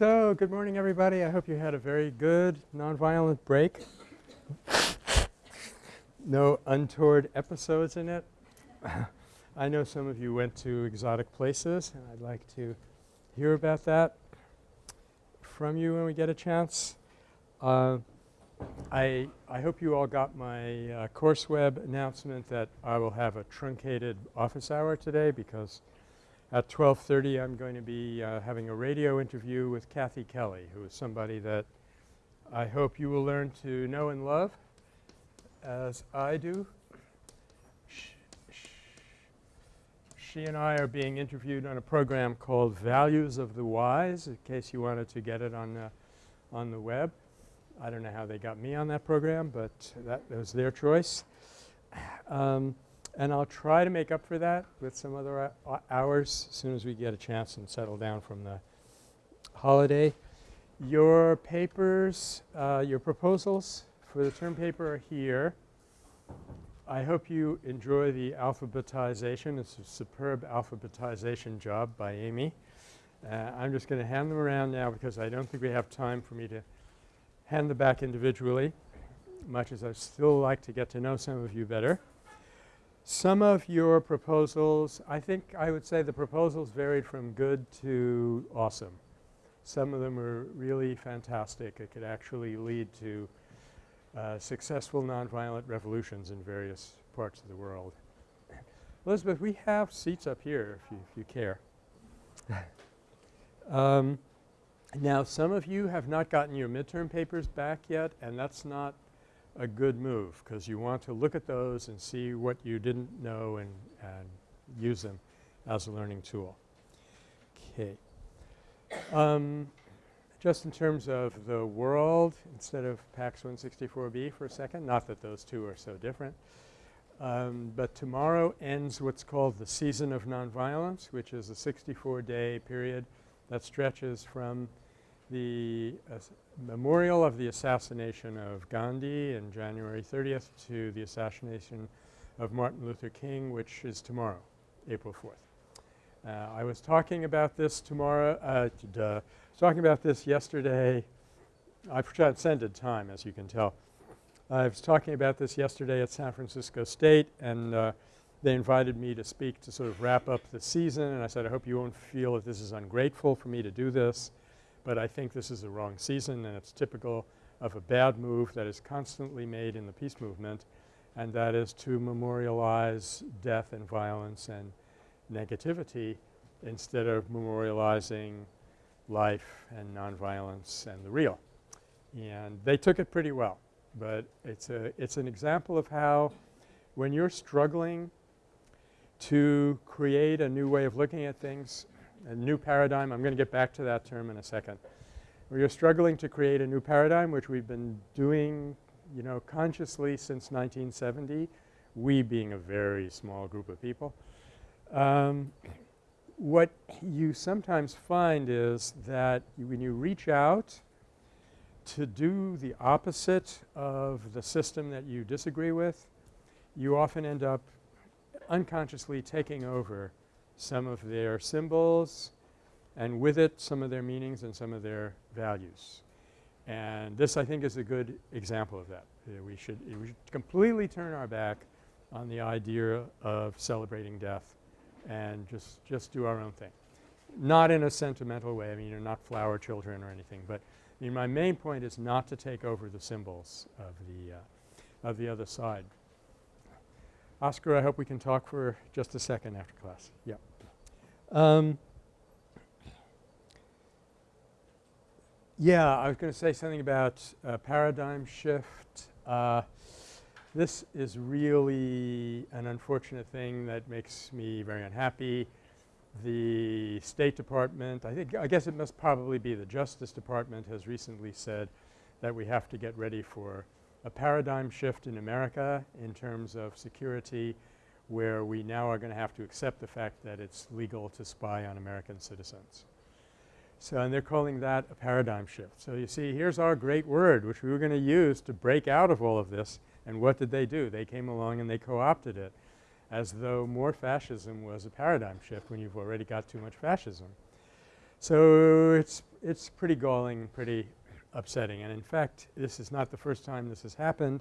So, good morning everybody. I hope you had a very good nonviolent break. no untoward episodes in it. I know some of you went to exotic places and I'd like to hear about that from you when we get a chance. Uh, I, I hope you all got my uh, CourseWeb announcement that I will have a truncated office hour today because at 12.30 I'm going to be uh, having a radio interview with Kathy Kelly who is somebody that I hope you will learn to know and love as I do. She and I are being interviewed on a program called Values of the Wise in case you wanted to get it on the, on the web. I don't know how they got me on that program, but that, was their choice. Um, and I'll try to make up for that with some other hours as soon as we get a chance and settle down from the holiday. Your papers, uh, your proposals for the term paper are here. I hope you enjoy the alphabetization. It's a superb alphabetization job by Amy. Uh, I'm just going to hand them around now because I don't think we have time for me to hand them back individually much as I'd still like to get to know some of you better. Some of your proposals, I think I would say the proposals varied from good to awesome. Some of them are really fantastic. It could actually lead to uh, successful nonviolent revolutions in various parts of the world. Elizabeth, we have seats up here if you, if you care. um, now some of you have not gotten your midterm papers back yet and that's not a good move because you want to look at those and see what you didn't know and, and use them as a learning tool. Okay. Um, just in terms of the world instead of PACS 164B for a second, not that those two are so different. Um, but tomorrow ends what's called the Season of Nonviolence which is a 64-day period that stretches from the memorial of the assassination of Gandhi in January 30th to the assassination of Martin Luther King which is tomorrow, April 4th. Uh, I was talking about this tomorrow uh, duh, talking about this yesterday. I transcended time as you can tell. I was talking about this yesterday at San Francisco State and uh, they invited me to speak to sort of wrap up the season and I said I hope you won't feel that this is ungrateful for me to do this but I think this is the wrong season and it's typical of a bad move that is constantly made in the peace movement and that is to memorialize death and violence and negativity instead of memorializing life and nonviolence and the real. And they took it pretty well, but it's a it's an example of how when you're struggling to create a new way of looking at things a new paradigm. I'm going to get back to that term in a second. We are struggling to create a new paradigm which we've been doing you know consciously since 1970, we being a very small group of people. Um, what you sometimes find is that when you reach out to do the opposite of the system that you disagree with, you often end up unconsciously taking over some of their symbols and with it some of their meanings and some of their values. And this I think is a good example of that. We, should, we should completely turn our back on the idea of celebrating death and just, just do our own thing. Not in a sentimental way. I mean, you're not flower children or anything, but I mean my main point is not to take over the symbols of the, uh, of the other side. Oscar, I hope we can talk for just a second after class. Yeah. Um, yeah, I was going to say something about uh, paradigm shift. Uh, this is really an unfortunate thing that makes me very unhappy. The State Department, I think I guess it must probably be the Justice Department has recently said that we have to get ready for a paradigm shift in America in terms of security where we now are going to have to accept the fact that it's legal to spy on American citizens. So, and they're calling that a paradigm shift. So, you see here's our great word which we were going to use to break out of all of this and what did they do? They came along and they co-opted it as though more fascism was a paradigm shift when you've already got too much fascism. So, it's, it's pretty galling, pretty upsetting. And in fact, this is not the first time this has happened.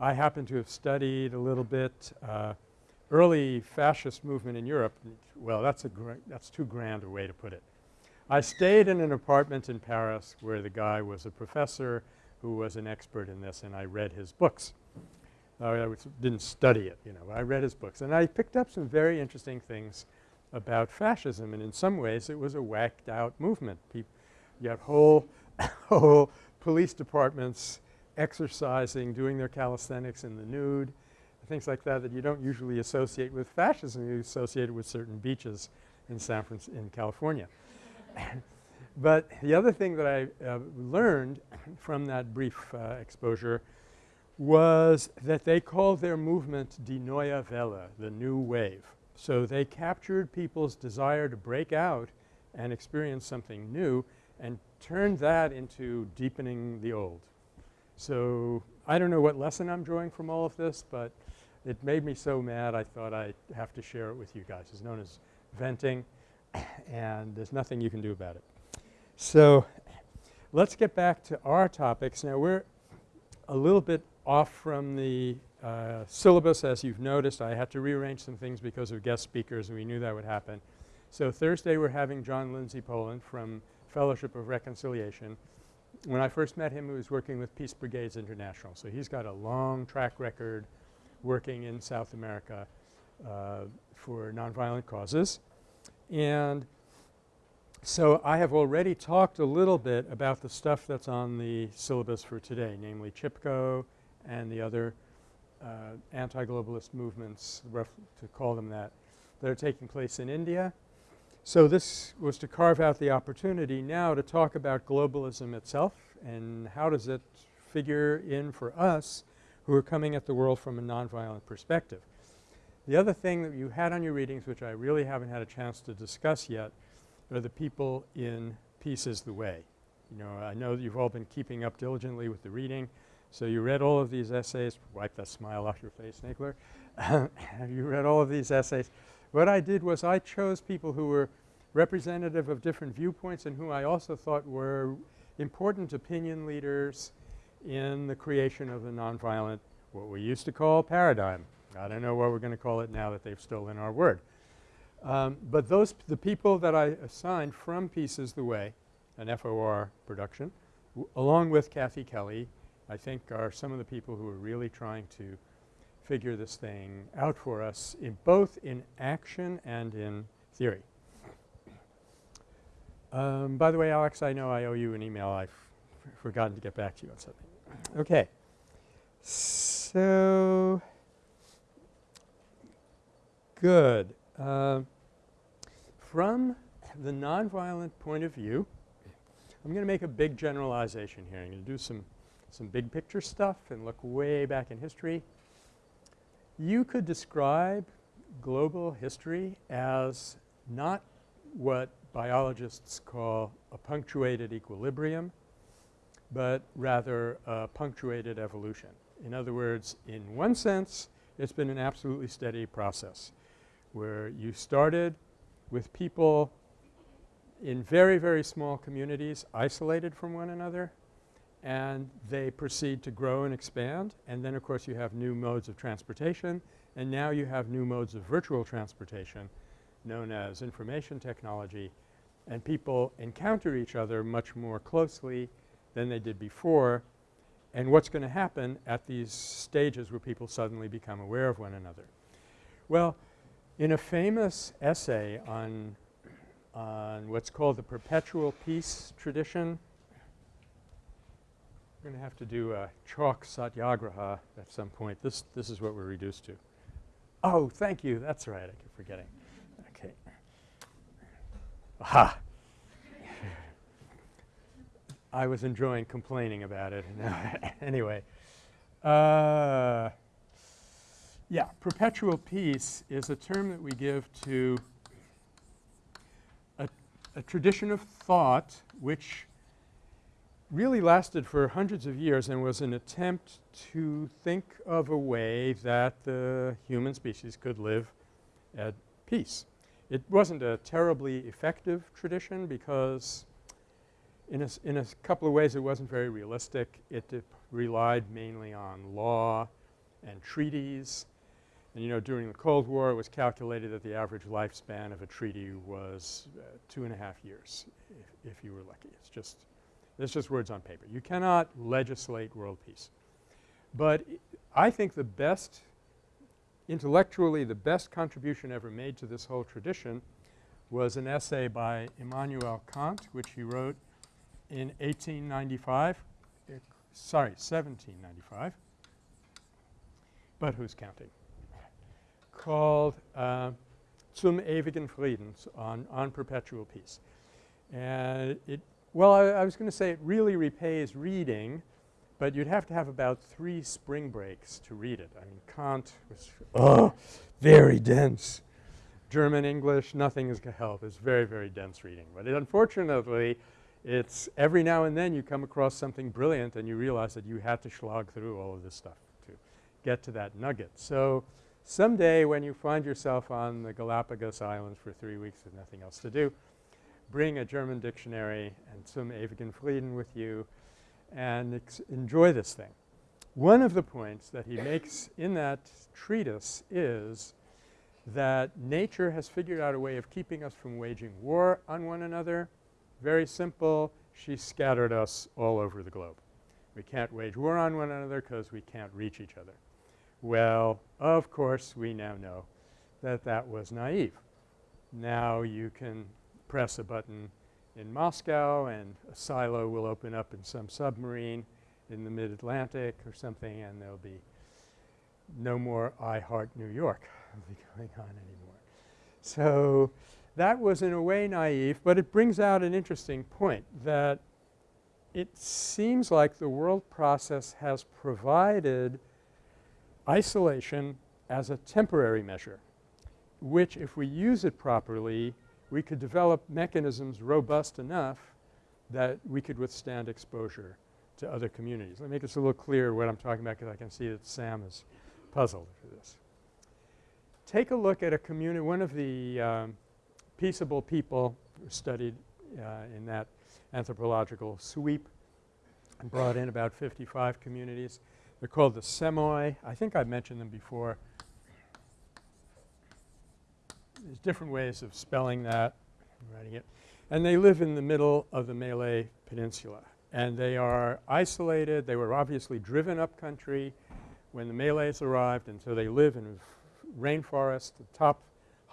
I happen to have studied a little bit uh, early fascist movement in Europe. Well, that's a that's too grand a way to put it. I stayed in an apartment in Paris where the guy was a professor who was an expert in this and I read his books. Uh, I didn't study it, you know, I read his books and I picked up some very interesting things about fascism and in some ways it was a whacked out movement. You had whole, whole police departments exercising, doing their calisthenics in the nude, things like that that you don't usually associate with fascism. You associate it with certain beaches in San Francisco in California. but the other thing that I uh, learned from that brief uh, exposure was that they called their movement Die Neue Welle, the new wave. So they captured people's desire to break out and experience something new and turned that into deepening the old. So I don't know what lesson I'm drawing from all of this, but it made me so mad I thought I'd have to share it with you guys. It's known as venting and there's nothing you can do about it. So let's get back to our topics. Now we're a little bit off from the uh, syllabus as you've noticed. I had to rearrange some things because of guest speakers and we knew that would happen. So Thursday we're having John Lindsay Poland from Fellowship of Reconciliation. When I first met him he was working with Peace Brigades International. So he's got a long track record working in South America uh, for nonviolent causes. And so I have already talked a little bit about the stuff that's on the syllabus for today, namely Chipko and the other uh, anti-globalist movements, to call them that, that are taking place in India. So this was to carve out the opportunity now to talk about globalism itself and how does it figure in for us who are coming at the world from a nonviolent perspective. The other thing that you had on your readings which I really haven't had a chance to discuss yet are the people in Peace is the Way. You know, I know that you've all been keeping up diligently with the reading. So you read all of these essays. Wipe that smile off your face, Nagler. you read all of these essays. What I did was I chose people who were representative of different viewpoints and who I also thought were important opinion leaders in the creation of the nonviolent what we used to call paradigm. I don't know what we're going to call it now that they've stolen our word. Um, but those the people that I assigned from Peace is the Way, an FOR production, along with Kathy Kelly, I think are some of the people who are really trying to figure this thing out for us in both in action and in theory. Um, by the way, Alex, I know I owe you an email. I've forgotten to get back to you on something. Okay. So good. Uh, from the nonviolent point of view, I'm going to make a big generalization here. I'm going to do some, some big picture stuff and look way back in history. You could describe global history as not what biologists call a punctuated equilibrium, but rather a punctuated evolution. In other words, in one sense, it's been an absolutely steady process where you started with people in very, very small communities isolated from one another and they proceed to grow and expand and then of course you have new modes of transportation and now you have new modes of virtual transportation known as information technology and people encounter each other much more closely than they did before and what's going to happen at these stages where people suddenly become aware of one another. Well, in a famous essay on, on what's called the perpetual peace tradition, we're going to have to do a chalk satyagraha at some point. This, this is what we're reduced to. Oh, thank you. That's right. I keep forgetting. Okay. Aha. I was enjoying complaining about it. anyway. Uh, yeah, perpetual peace is a term that we give to a, a tradition of thought which really lasted for hundreds of years and was an attempt to think of a way that the human species could live at peace. It wasn't a terribly effective tradition because in a, in a couple of ways it wasn't very realistic. It relied mainly on law and treaties. And you know during the Cold War it was calculated that the average lifespan of a treaty was uh, two and a half years if, if you were lucky. It's just it's just words on paper. You cannot legislate world peace. But I think the best intellectually the best contribution ever made to this whole tradition was an essay by Immanuel Kant which he wrote in 1895 uh, sorry 1795 but who's counting called uh, Zum ewigen Frieden on, on perpetual peace. And it well I, I was going to say it really repays reading but you'd have to have about three spring breaks to read it. I mean Kant was oh, very dense. German, English, nothing is going to help. It's very, very dense reading. But it unfortunately it's every now and then you come across something brilliant and you realize that you had to slog through all of this stuff to get to that nugget. So, someday when you find yourself on the Galapagos Islands for 3 weeks with nothing else to do, bring a German dictionary and some ewigen Frieden with you and enjoy this thing. One of the points that he makes in that treatise is that nature has figured out a way of keeping us from waging war on one another very simple. She scattered us all over the globe. We can't wage war on one another because we can't reach each other. Well, of course, we now know that that was naive. Now you can press a button in Moscow and a silo will open up in some submarine in the mid-Atlantic or something and there'll be no more I Heart New York going on anymore. So, that was in a way naive, but it brings out an interesting point that it seems like the world process has provided isolation as a temporary measure, which if we use it properly, we could develop mechanisms robust enough that we could withstand exposure to other communities. Let me make this a little clearer what I'm talking about because I can see that Sam is puzzled for this. Take a look at a community, one of the um, peaceable people studied uh, in that anthropological sweep and brought in about 55 communities. They're called the Semoi. I think I've mentioned them before. There's different ways of spelling that, writing it. And they live in the middle of the Malay Peninsula. And they are isolated. They were obviously driven up country when the Malays arrived and so they live in rainforest, the top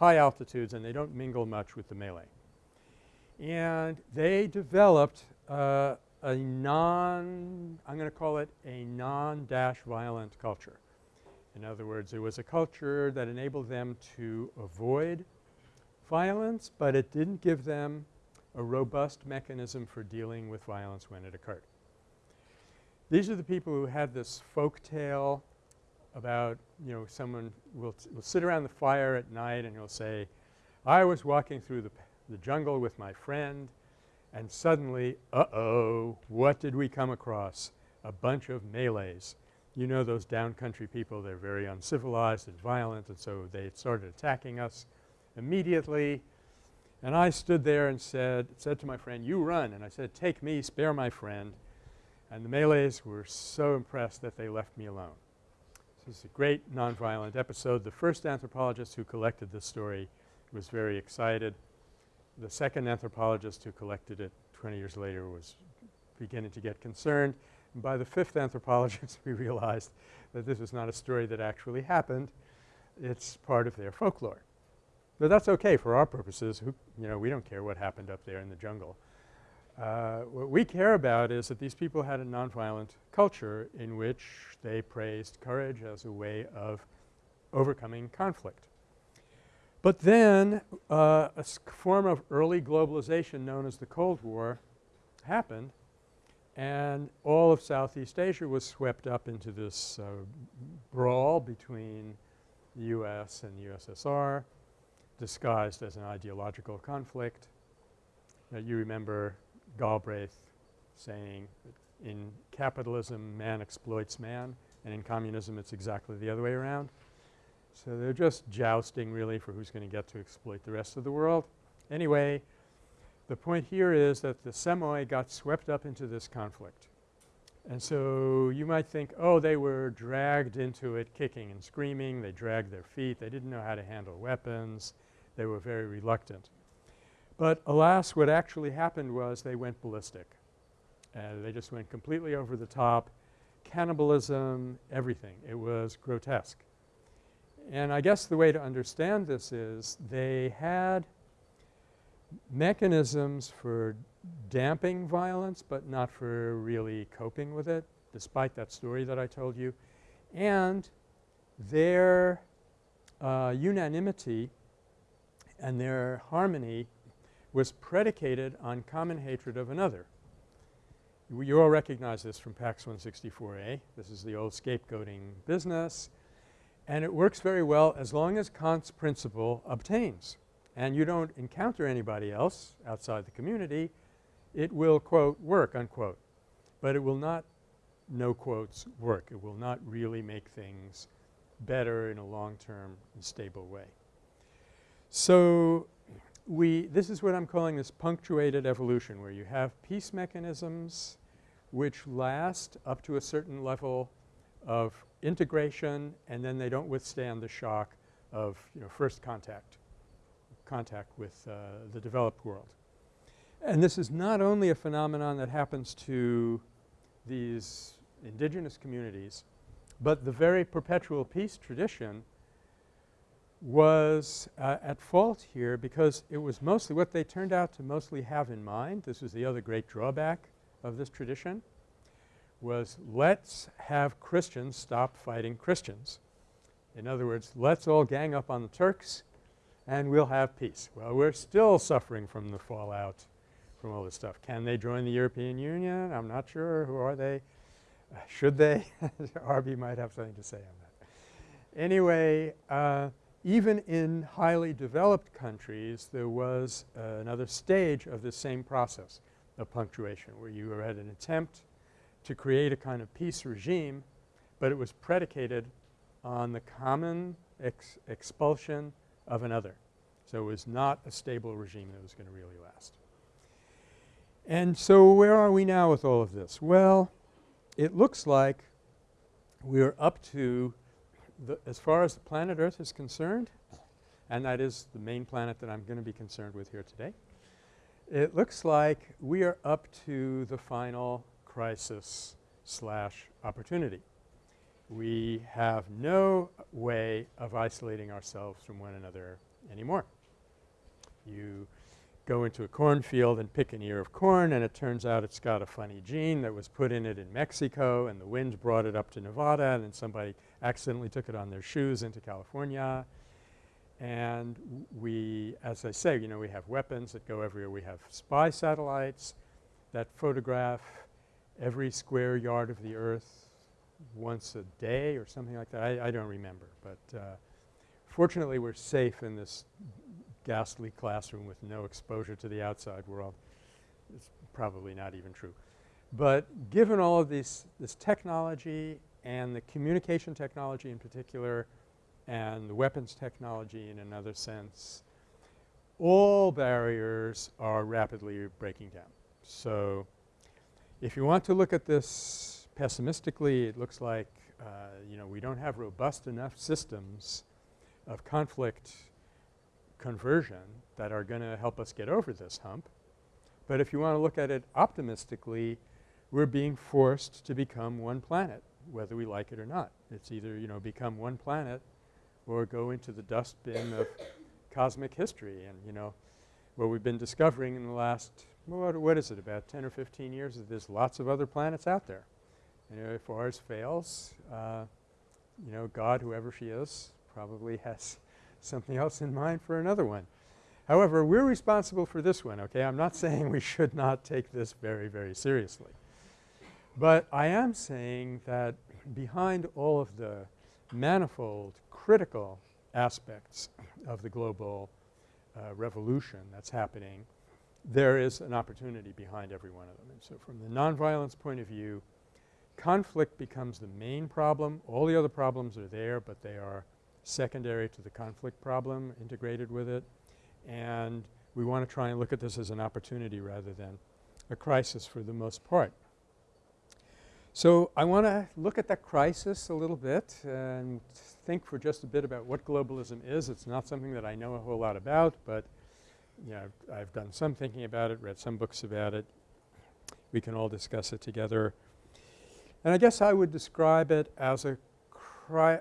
high altitudes and they don't mingle much with the Malay. And they developed uh, a non – I'm going to call it a non-dash violent culture. In other words, it was a culture that enabled them to avoid violence, but it didn't give them a robust mechanism for dealing with violence when it occurred. These are the people who had this folk tale about you know someone will, will sit around the fire at night and he'll say, I was walking through the, the jungle with my friend and suddenly, uh-oh, what did we come across? A bunch of Malays. You know those downcountry people, they're very uncivilized and violent and so they started attacking us immediately. And I stood there and said, said to my friend, you run. And I said, take me, spare my friend. And the Malays were so impressed that they left me alone. This is a great nonviolent episode. The first anthropologist who collected this story was very excited. The second anthropologist who collected it 20 years later was beginning to get concerned. And by the fifth anthropologist we realized that this was not a story that actually happened. It's part of their folklore. But that's okay for our purposes. Who, you know, we don't care what happened up there in the jungle. Uh, what we care about is that these people had a nonviolent culture in which they praised courage as a way of overcoming conflict. But then uh, a form of early globalization known as the Cold War happened and all of Southeast Asia was swept up into this uh, brawl between the U.S. and the USSR disguised as an ideological conflict. Uh, you remember Galbraith saying that in capitalism man exploits man and in communism it's exactly the other way around. So they're just jousting really for who's going to get to exploit the rest of the world. Anyway, The point here is that the Semoi got swept up into this conflict. And so you might think, oh, they were dragged into it kicking and screaming. They dragged their feet. They didn't know how to handle weapons. They were very reluctant. But alas, what actually happened was they went ballistic. Uh, they just went completely over the top, cannibalism, everything. It was grotesque. And I guess the way to understand this is they had mechanisms for damping violence but not for really coping with it despite that story that I told you. And their uh, unanimity and their harmony was predicated on common hatred of another. You all recognize this from PACS 164a. This is the old scapegoating business. And it works very well as long as Kant's principle obtains and you don't encounter anybody else outside the community, it will quote work unquote. But it will not no quotes work. It will not really make things better in a long-term and stable way. So we this is what I'm calling this punctuated evolution where you have peace mechanisms which last up to a certain level of integration and then they don't withstand the shock of you know first contact contact with uh, the developed world. And this is not only a phenomenon that happens to these indigenous communities, but the very perpetual peace tradition was uh, at fault here because it was mostly what they turned out to mostly have in mind. This was the other great drawback of this tradition was let's have Christians stop fighting Christians. In other words, let's all gang up on the Turks and we'll have peace. Well, we're still suffering from the fallout from all this stuff. Can they join the European Union? I'm not sure. Who are they? Uh, should they? Arby might have something to say on that. Anyway, uh, even in highly developed countries there was uh, another stage of the same process of punctuation where you had an attempt to create a kind of peace regime, but it was predicated on the common ex expulsion of another. So it was not a stable regime that was going to really last. And so where are we now with all of this? Well, it looks like we're up to the as far as the planet Earth is concerned, and that is the main planet that I'm going to be concerned with here today. It looks like we are up to the final crisis slash opportunity. We have no way of isolating ourselves from one another anymore. You go into a cornfield and pick an ear of corn and it turns out it's got a funny gene that was put in it in Mexico and the wind brought it up to Nevada and then somebody accidentally took it on their shoes into California. And we, as I say, you know, we have weapons that go everywhere. We have spy satellites that photograph every square yard of the earth once a day or something like that. I, I don't remember. But uh, fortunately we're safe in this ghastly classroom with no exposure to the outside world. It's probably not even true. But given all of these this technology and the communication technology in particular and the weapons technology in another sense, all barriers are rapidly breaking down. So if you want to look at this pessimistically, it looks like, uh, you know, we don't have robust enough systems of conflict conversion that are going to help us get over this hump. But if you want to look at it optimistically, we're being forced to become one planet whether we like it or not. It's either, you know, become one planet or go into the dustbin of cosmic history. And, you know, what we've been discovering in the last, what, what is it, about 10 or 15 years is there's lots of other planets out there. You know, if ours fails, uh, you know, God, whoever she is, probably has something else in mind for another one. However, we're responsible for this one, okay? I'm not saying we should not take this very, very seriously. But I am saying that behind all of the manifold critical aspects of the global uh, revolution that's happening, there is an opportunity behind every one of them. And so from the nonviolence point of view, conflict becomes the main problem. All the other problems are there, but they are secondary to the conflict problem integrated with it. And we want to try and look at this as an opportunity rather than a crisis for the most part. So, I want to look at that crisis a little bit and think for just a bit about what globalism is. It's not something that I know a whole lot about, but you know, I've, done some thinking about it, read some books about it. We can all discuss it together. And I guess I would describe it as a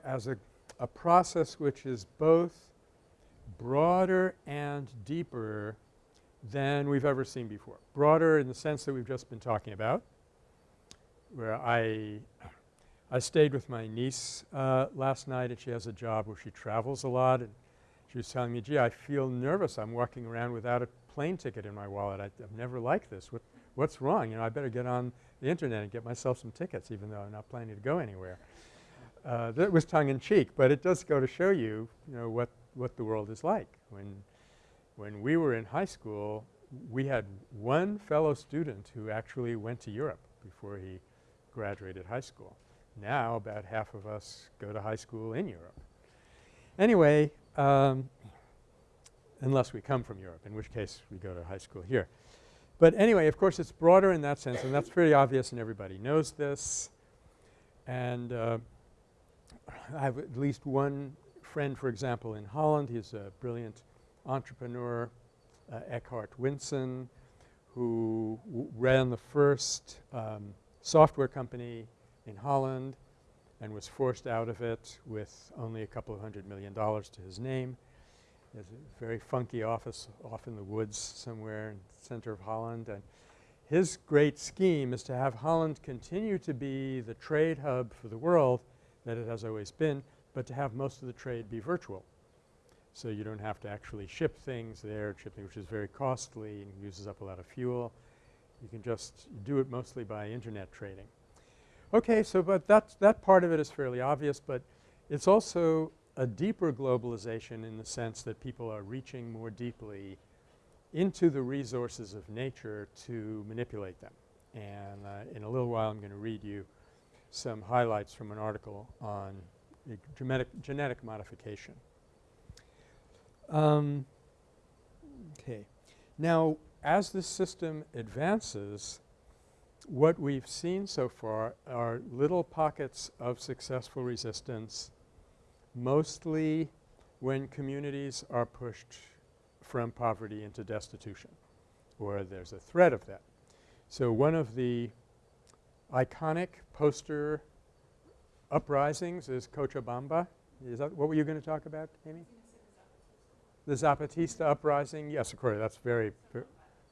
as a, a process which is both broader and deeper than we've ever seen before. Broader in the sense that we've just been talking about where I I stayed with my niece uh, last night and she has a job where she travels a lot and she was telling me, gee, I feel nervous. I'm walking around without a plane ticket in my wallet. I, have never liked this. What, what's wrong? You know, I better get on the internet and get myself some tickets even though I'm not planning to go anywhere. Uh, that was tongue in cheek, but it does go to show you, you know, what, what the world is like. When, when we were in high school, we had one fellow student who actually went to Europe before he graduated high school. Now about half of us go to high school in Europe. Anyway, um, unless we come from Europe, in which case we go to high school here. But anyway, of course, it's broader in that sense and that's pretty obvious and everybody knows this. And uh, I have at least one friend, for example, in Holland. He's a brilliant entrepreneur, uh, Eckhart Winsen, who ran the first um, software company in Holland and was forced out of it with only a couple of hundred million dollars to his name. He has a very funky office off in the woods somewhere in the center of Holland. And his great scheme is to have Holland continue to be the trade hub for the world that it has always been, but to have most of the trade be virtual. So you don't have to actually ship things there, shipping which is very costly and uses up a lot of fuel. You can just do it mostly by internet trading. Okay, so but that that part of it is fairly obvious, but it's also a deeper globalization in the sense that people are reaching more deeply into the resources of nature to manipulate them. And uh, in a little while I'm going to read you some highlights from an article on genetic, genetic modification. Um, okay. Now as this system advances, what we've seen so far are little pockets of successful resistance, mostly when communities are pushed from poverty into destitution or there's a threat of that. So, one of the iconic poster uprisings is Cochabamba. Is that what were you going to talk about, Amy? The Zapatista uprising? Yes, of course, that's very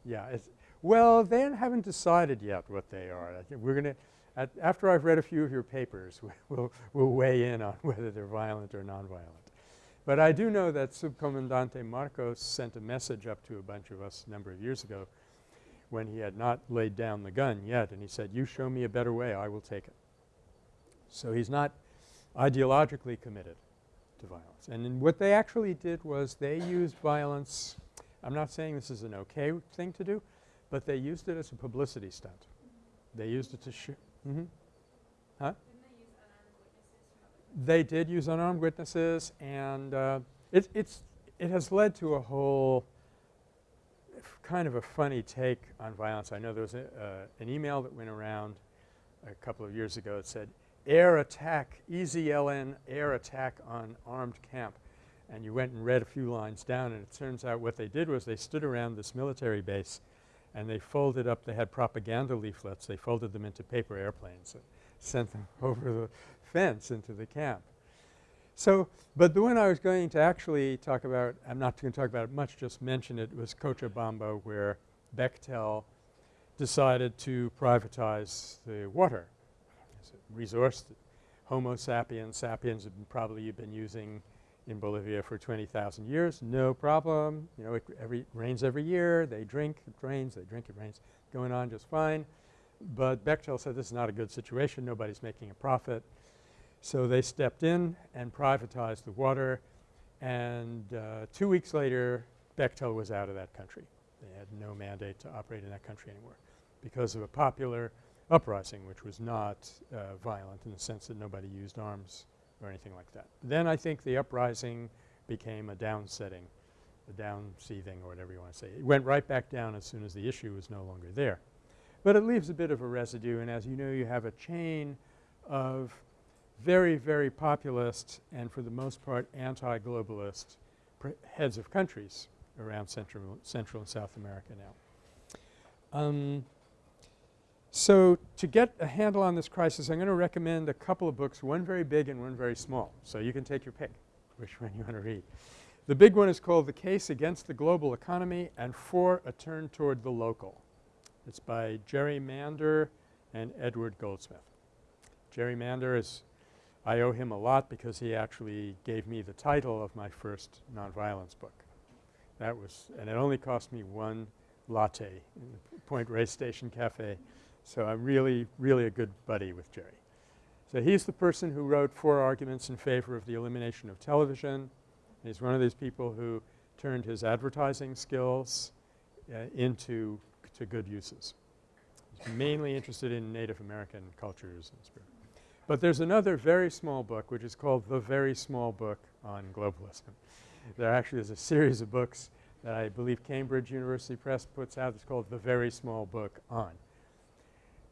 yeah. well, they haven't decided yet what they are. we're going to – after I've read a few of your papers, we'll, we'll weigh in on whether they're violent or nonviolent. But I do know that Subcomandante Marcos sent a message up to a bunch of us a number of years ago when he had not laid down the gun yet and he said, you show me a better way, I will take it. So he's not ideologically committed to violence. And what they actually did was they used violence I'm not saying this is an okay thing to do, but they used it as a publicity stunt. They used it to shoot. Mm -hmm. Huh? They, they did use unarmed witnesses and uh, it, it's, it has led to a whole kind of a funny take on violence. I know there was a, uh, an email that went around a couple of years ago that said air attack, EZLN air attack on armed camp and you went and read a few lines down and it turns out what they did was they stood around this military base and they folded up – they had propaganda leaflets. They folded them into paper airplanes and sent them over the fence into the camp. So, but the one I was going to actually talk about – I'm not going to talk about it much, just mention it – was Cochabamba where Bechtel decided to privatize the water a resource Homo sapiens, sapiens have probably been using in Bolivia for 20,000 years, no problem. You know, it every rains every year. They drink, it rains, they drink, it rains, going on just fine. But Bechtel said this is not a good situation. Nobody's making a profit. So they stepped in and privatized the water and uh, two weeks later Bechtel was out of that country. They had no mandate to operate in that country anymore because of a popular uprising which was not uh, violent in the sense that nobody used arms or anything like that. Then I think the uprising became a downsetting a downseething or whatever you want to say. It went right back down as soon as the issue was no longer there. But it leaves a bit of a residue and as you know you have a chain of very, very populist and for the most part anti-globalist heads of countries around Central, Central and South America now. Um, so to get a handle on this crisis I'm going to recommend a couple of books, one very big and one very small. So you can take your pick which one you want to read. The big one is called The Case Against the Global Economy and For a Turn Toward the Local. It's by Jerry Mander and Edward Goldsmith. Jerry Mander is – I owe him a lot because he actually gave me the title of my first nonviolence book. That was – and it only cost me one latte in the Point Reyes Station Cafe. So I'm really, really a good buddy with Jerry. So he's the person who wrote four arguments in favor of the elimination of television. He's one of these people who turned his advertising skills uh, into to good uses. He's mainly interested in Native American cultures and spirit. But there's another very small book which is called The Very Small Book on Globalism. There actually is a series of books that I believe Cambridge University Press puts out. It's called The Very Small Book on.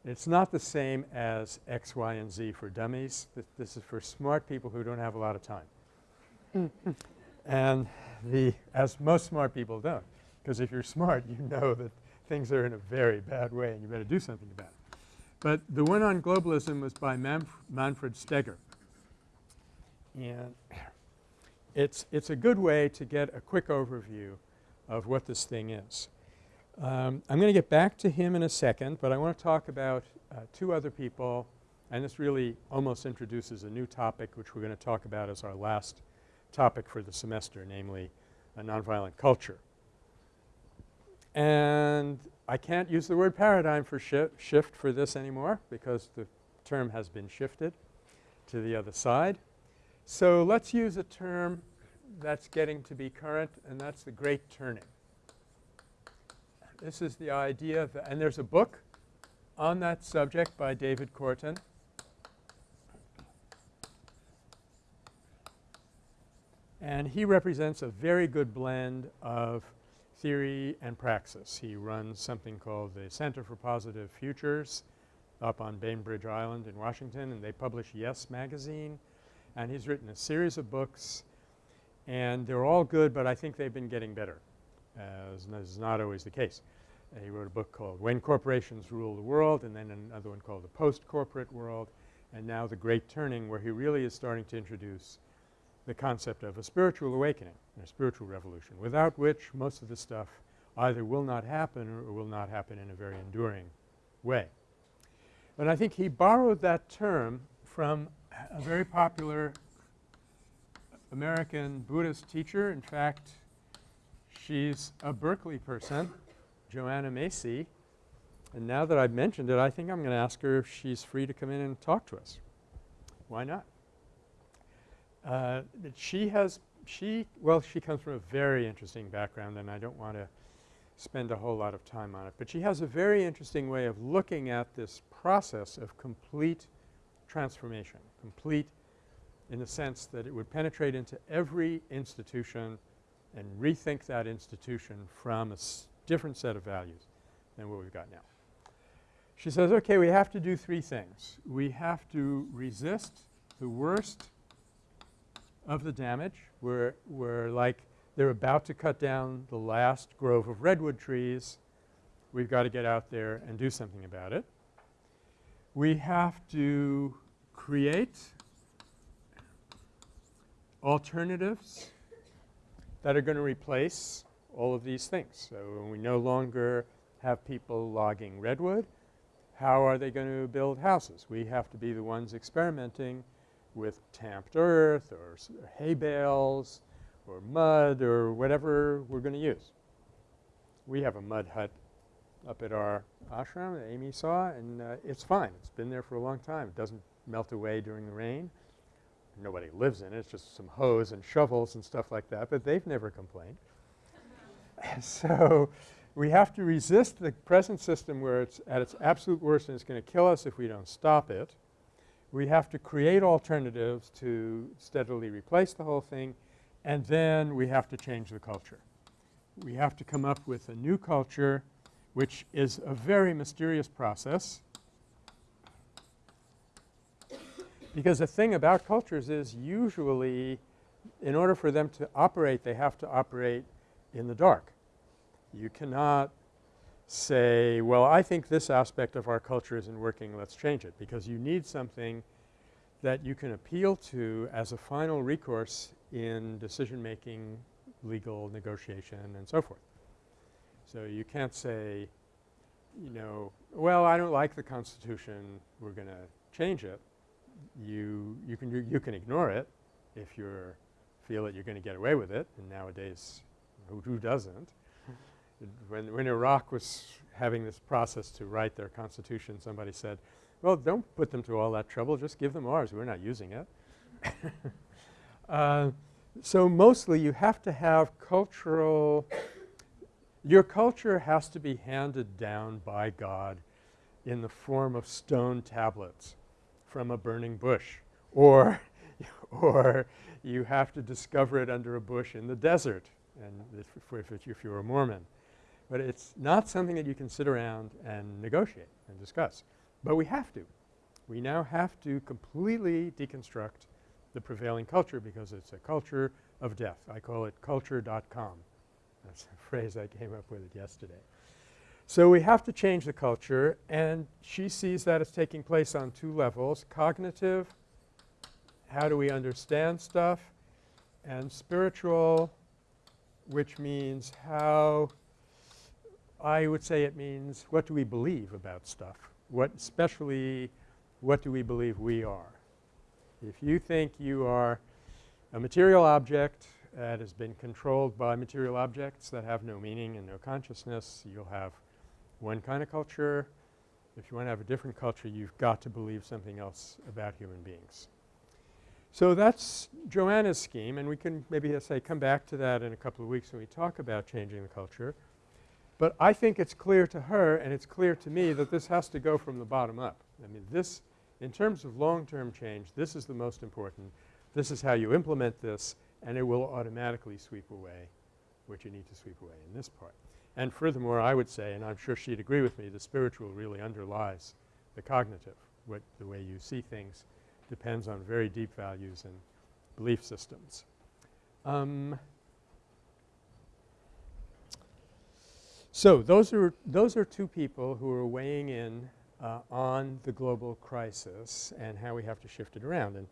It's not the same as X, Y, and Z for dummies. Th this is for smart people who don't have a lot of time. Mm. and the as most smart people don't because if you're smart you know that things are in a very bad way and you better do something about it. But the one on globalism was by Manf Manfred Steger. And it's, it's a good way to get a quick overview of what this thing is. Um, I'm going to get back to him in a second, but I want to talk about uh, two other people and this really almost introduces a new topic which we're going to talk about as our last topic for the semester, namely a nonviolent culture. And I can't use the word paradigm for shi shift for this anymore because the term has been shifted to the other side. So let's use a term that's getting to be current and that's the great turning. This is the idea and there's a book on that subject by David Korten. And he represents a very good blend of theory and praxis. He runs something called the Center for Positive Futures up on Bainbridge Island in Washington and they publish Yes magazine and he's written a series of books and they're all good but I think they've been getting better as is not always the case. Uh, he wrote a book called When Corporations Rule the World and then another one called The Post-Corporate World and now The Great Turning where he really is starting to introduce the concept of a spiritual awakening and a spiritual revolution without which most of the stuff either will not happen or, will not happen in a very enduring way. But I think he borrowed that term from a very popular American Buddhist teacher. In fact, she's a Berkeley person Joanna Macy. And now that I've mentioned it, I think I'm going to ask her if she's free to come in and talk to us. Why not? Uh, she has she well she comes from a very interesting background and I don't want to spend a whole lot of time on it. But she has a very interesting way of looking at this process of complete transformation, complete in the sense that it would penetrate into every institution and rethink that institution from a different set of values than what we've got now. She says, okay, we have to do three things. We have to resist the worst of the damage. We're, we're like they're about to cut down the last grove of redwood trees. We've got to get out there and do something about it. We have to create alternatives that are going to replace all of these things. So when we no longer have people logging redwood, how are they going to build houses? We have to be the ones experimenting with tamped earth or hay bales or mud or whatever we're going to use. We have a mud hut up at our ashram that Amy saw and uh, it's fine. It's been there for a long time. It doesn't melt away during the rain. Nobody lives in it. It's just some hose and shovels and stuff like that, but they've never complained. so we have to resist the present system where it's at its absolute worst and it's going to kill us if we don't stop it. We have to create alternatives to steadily replace the whole thing and then we have to change the culture. we have to come up with a new culture which is a very mysterious process because the thing about cultures is usually in order for them to operate they have to operate in the dark. You cannot say, well, I think this aspect of our culture isn't working, let's change it, because you need something that you can appeal to as a final recourse in decision making, legal negotiation and so forth. So you can't say, you know, well, I don't like the Constitution, we're going to change it. You, you, can, you can ignore it if you feel that you're going to get away with it and nowadays who, who doesn't. When, when Iraq was having this process to write their constitution, somebody said, well, don't put them to all that trouble. Just give them ours. We're not using it. uh, so mostly you have to have cultural – your culture has to be handed down by God in the form of stone tablets from a burning bush or or you have to discover it under a bush in the desert and if, if, if you're a Mormon. But it's not something that you can sit around and negotiate and discuss. But we have to. We now have to completely deconstruct the prevailing culture because it's a culture of death. I call it culture.com. That's a phrase I came up with yesterday. So we have to change the culture and she sees that as taking place on two levels, cognitive, how do we understand stuff, and spiritual, which means how I would say it means what do we believe about stuff, what especially what do we believe we are. If you think you are a material object that has been controlled by material objects that have no meaning and no consciousness, you'll have one kind of culture. If you want to have a different culture, you've got to believe something else about human beings. So that's Joanna's scheme and we can maybe say come back to that in a couple of weeks when we talk about changing the culture. But I think it's clear to her and it's clear to me that this has to go from the bottom up. I mean this in terms of long-term change, this is the most important. This is how you implement this and it will automatically sweep away what you need to sweep away in this part. And furthermore, I would say, and I'm sure she'd agree with me, the spiritual really underlies the cognitive, what the way you see things depends on very deep values and belief systems. Um, so those are those are two people who are weighing in uh, on the global crisis and how we have to shift it around. And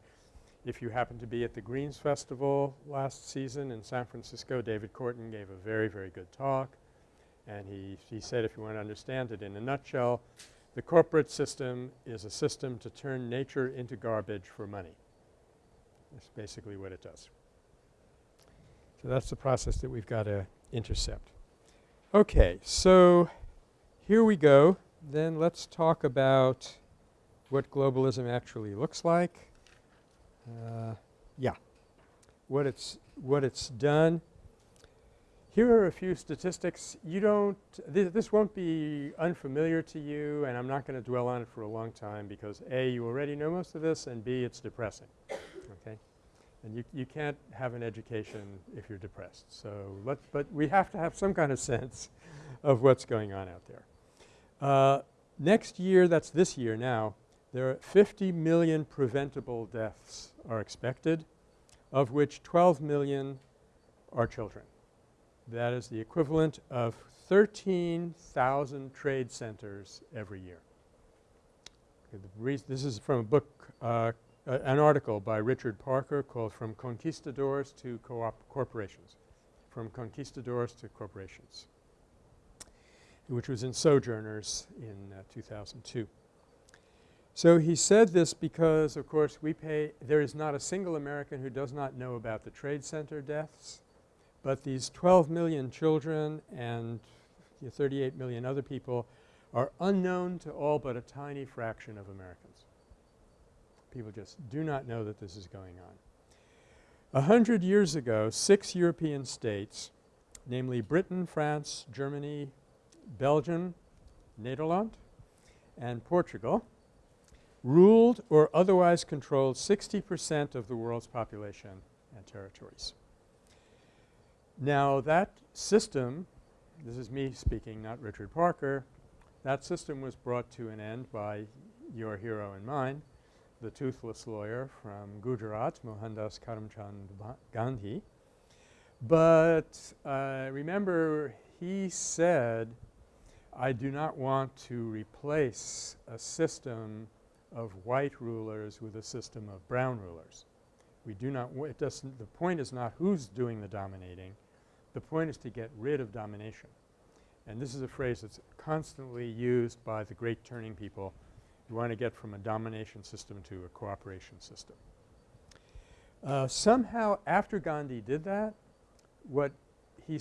if you happen to be at the Greens Festival last season in San Francisco, David Korten gave a very, very good talk. And he, he said if you want to understand it in a nutshell, the corporate system is a system to turn nature into garbage for money. That's basically what it does. So that's the process that we've got to intercept. Okay, so here we go. Then let's talk about what globalism actually looks like. Uh, yeah, what it's what it's done. Here are a few statistics. You don't th this won't be unfamiliar to you and I'm not going to dwell on it for a long time because A, you already know most of this and B, it's depressing. And you, you can't have an education if you're depressed. So let but we have to have some kind of sense of what's going on out there. Uh, next year, that's this year now, there are 50 million preventable deaths are expected, of which 12 million are children. That is the equivalent of 13,000 trade centers every year. This is from a book, uh, uh, an article by Richard Parker called From Conquistadors to Co Corporations, From Conquistadors to Corporations, which was in Sojourners in uh, 2002. So he said this because of course we pay – there is not a single American who does not know about the trade center deaths. But these 12 million children and 38 million other people are unknown to all but a tiny fraction of Americans. People just do not know that this is going on. A hundred years ago, six European states, namely Britain, France, Germany, Belgium, Nederland, and Portugal, ruled or otherwise controlled 60 percent of the world's population and territories. Now that system – this is me speaking not Richard Parker – that system was brought to an end by your hero and mine, the toothless lawyer from Gujarat, Mohandas Karamchand Gandhi. But uh, remember he said, I do not want to replace a system of white rulers with a system of brown rulers. We do not – it doesn't – the point is not who's doing the dominating. The point is to get rid of domination. And this is a phrase that's constantly used by the great turning people who want to get from a domination system to a cooperation system. Uh, somehow after Gandhi did that, what he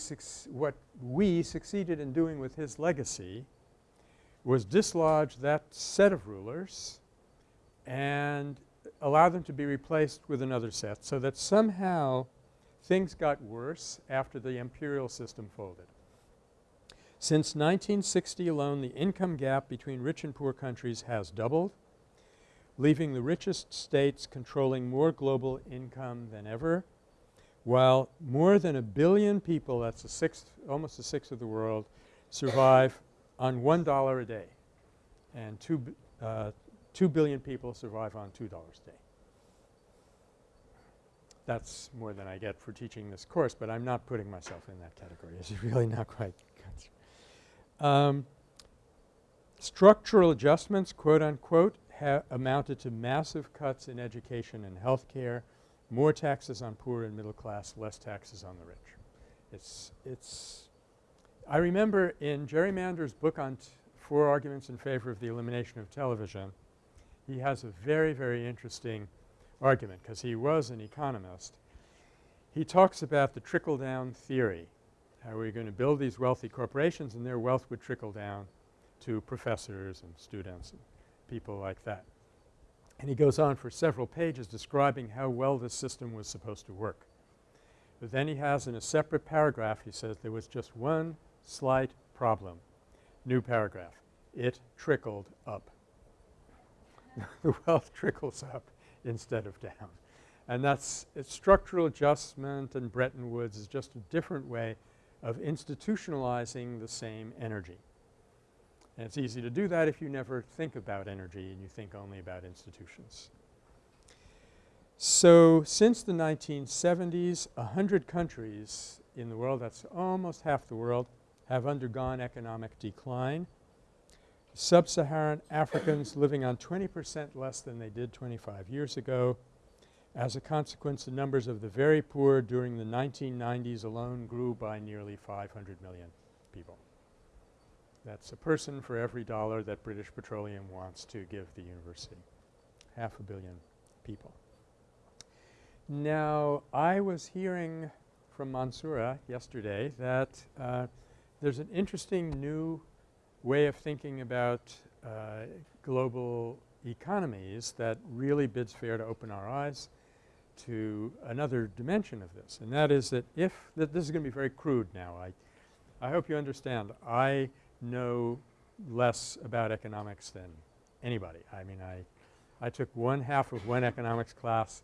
what we succeeded in doing with his legacy was dislodge that set of rulers and allow them to be replaced with another set so that somehow things got worse after the imperial system folded. Since 1960 alone the income gap between rich and poor countries has doubled, leaving the richest states controlling more global income than ever while more than a billion people – that's a sixth almost a sixth of the world – survive on $1 a day and 2, uh, 2 billion people survive on $2 a day. That's more than I get for teaching this course, but I'm not putting myself in that category. It's really not quite um, structural adjustments quote unquote amounted to massive cuts in education and health care, more taxes on poor and middle class, less taxes on the rich. It's – it's I remember in Jerry Mander's book on Four Arguments in Favor of the Elimination of Television, he has a very, very interesting argument because he was an economist. He talks about the trickle-down theory, how we're going to build these wealthy corporations and their wealth would trickle down to professors and students and people like that. And he goes on for several pages describing how well this system was supposed to work. But then he has in a separate paragraph he says there was just one slight problem, new paragraph. It trickled up. the wealth trickles up instead of down. And that's structural adjustment and Bretton Woods is just a different way of institutionalizing the same energy. And it's easy to do that if you never think about energy and you think only about institutions. So since the 1970s, a hundred countries in the world – that's almost half the world – have undergone economic decline. Sub-Saharan Africans living on 20 percent less than they did 25 years ago. As a consequence, the numbers of the very poor during the 1990s alone grew by nearly 500 million people. That's a person for every dollar that British Petroleum wants to give the university, half a billion people. Now I was hearing from Mansoura yesterday that uh, there's an interesting new way of thinking about uh, global economies that really bids fair to open our eyes to another dimension of this. And that is that if th this is going to be very crude now. I, I hope you understand I know less about economics than anybody. I mean I, I took one half of one economics class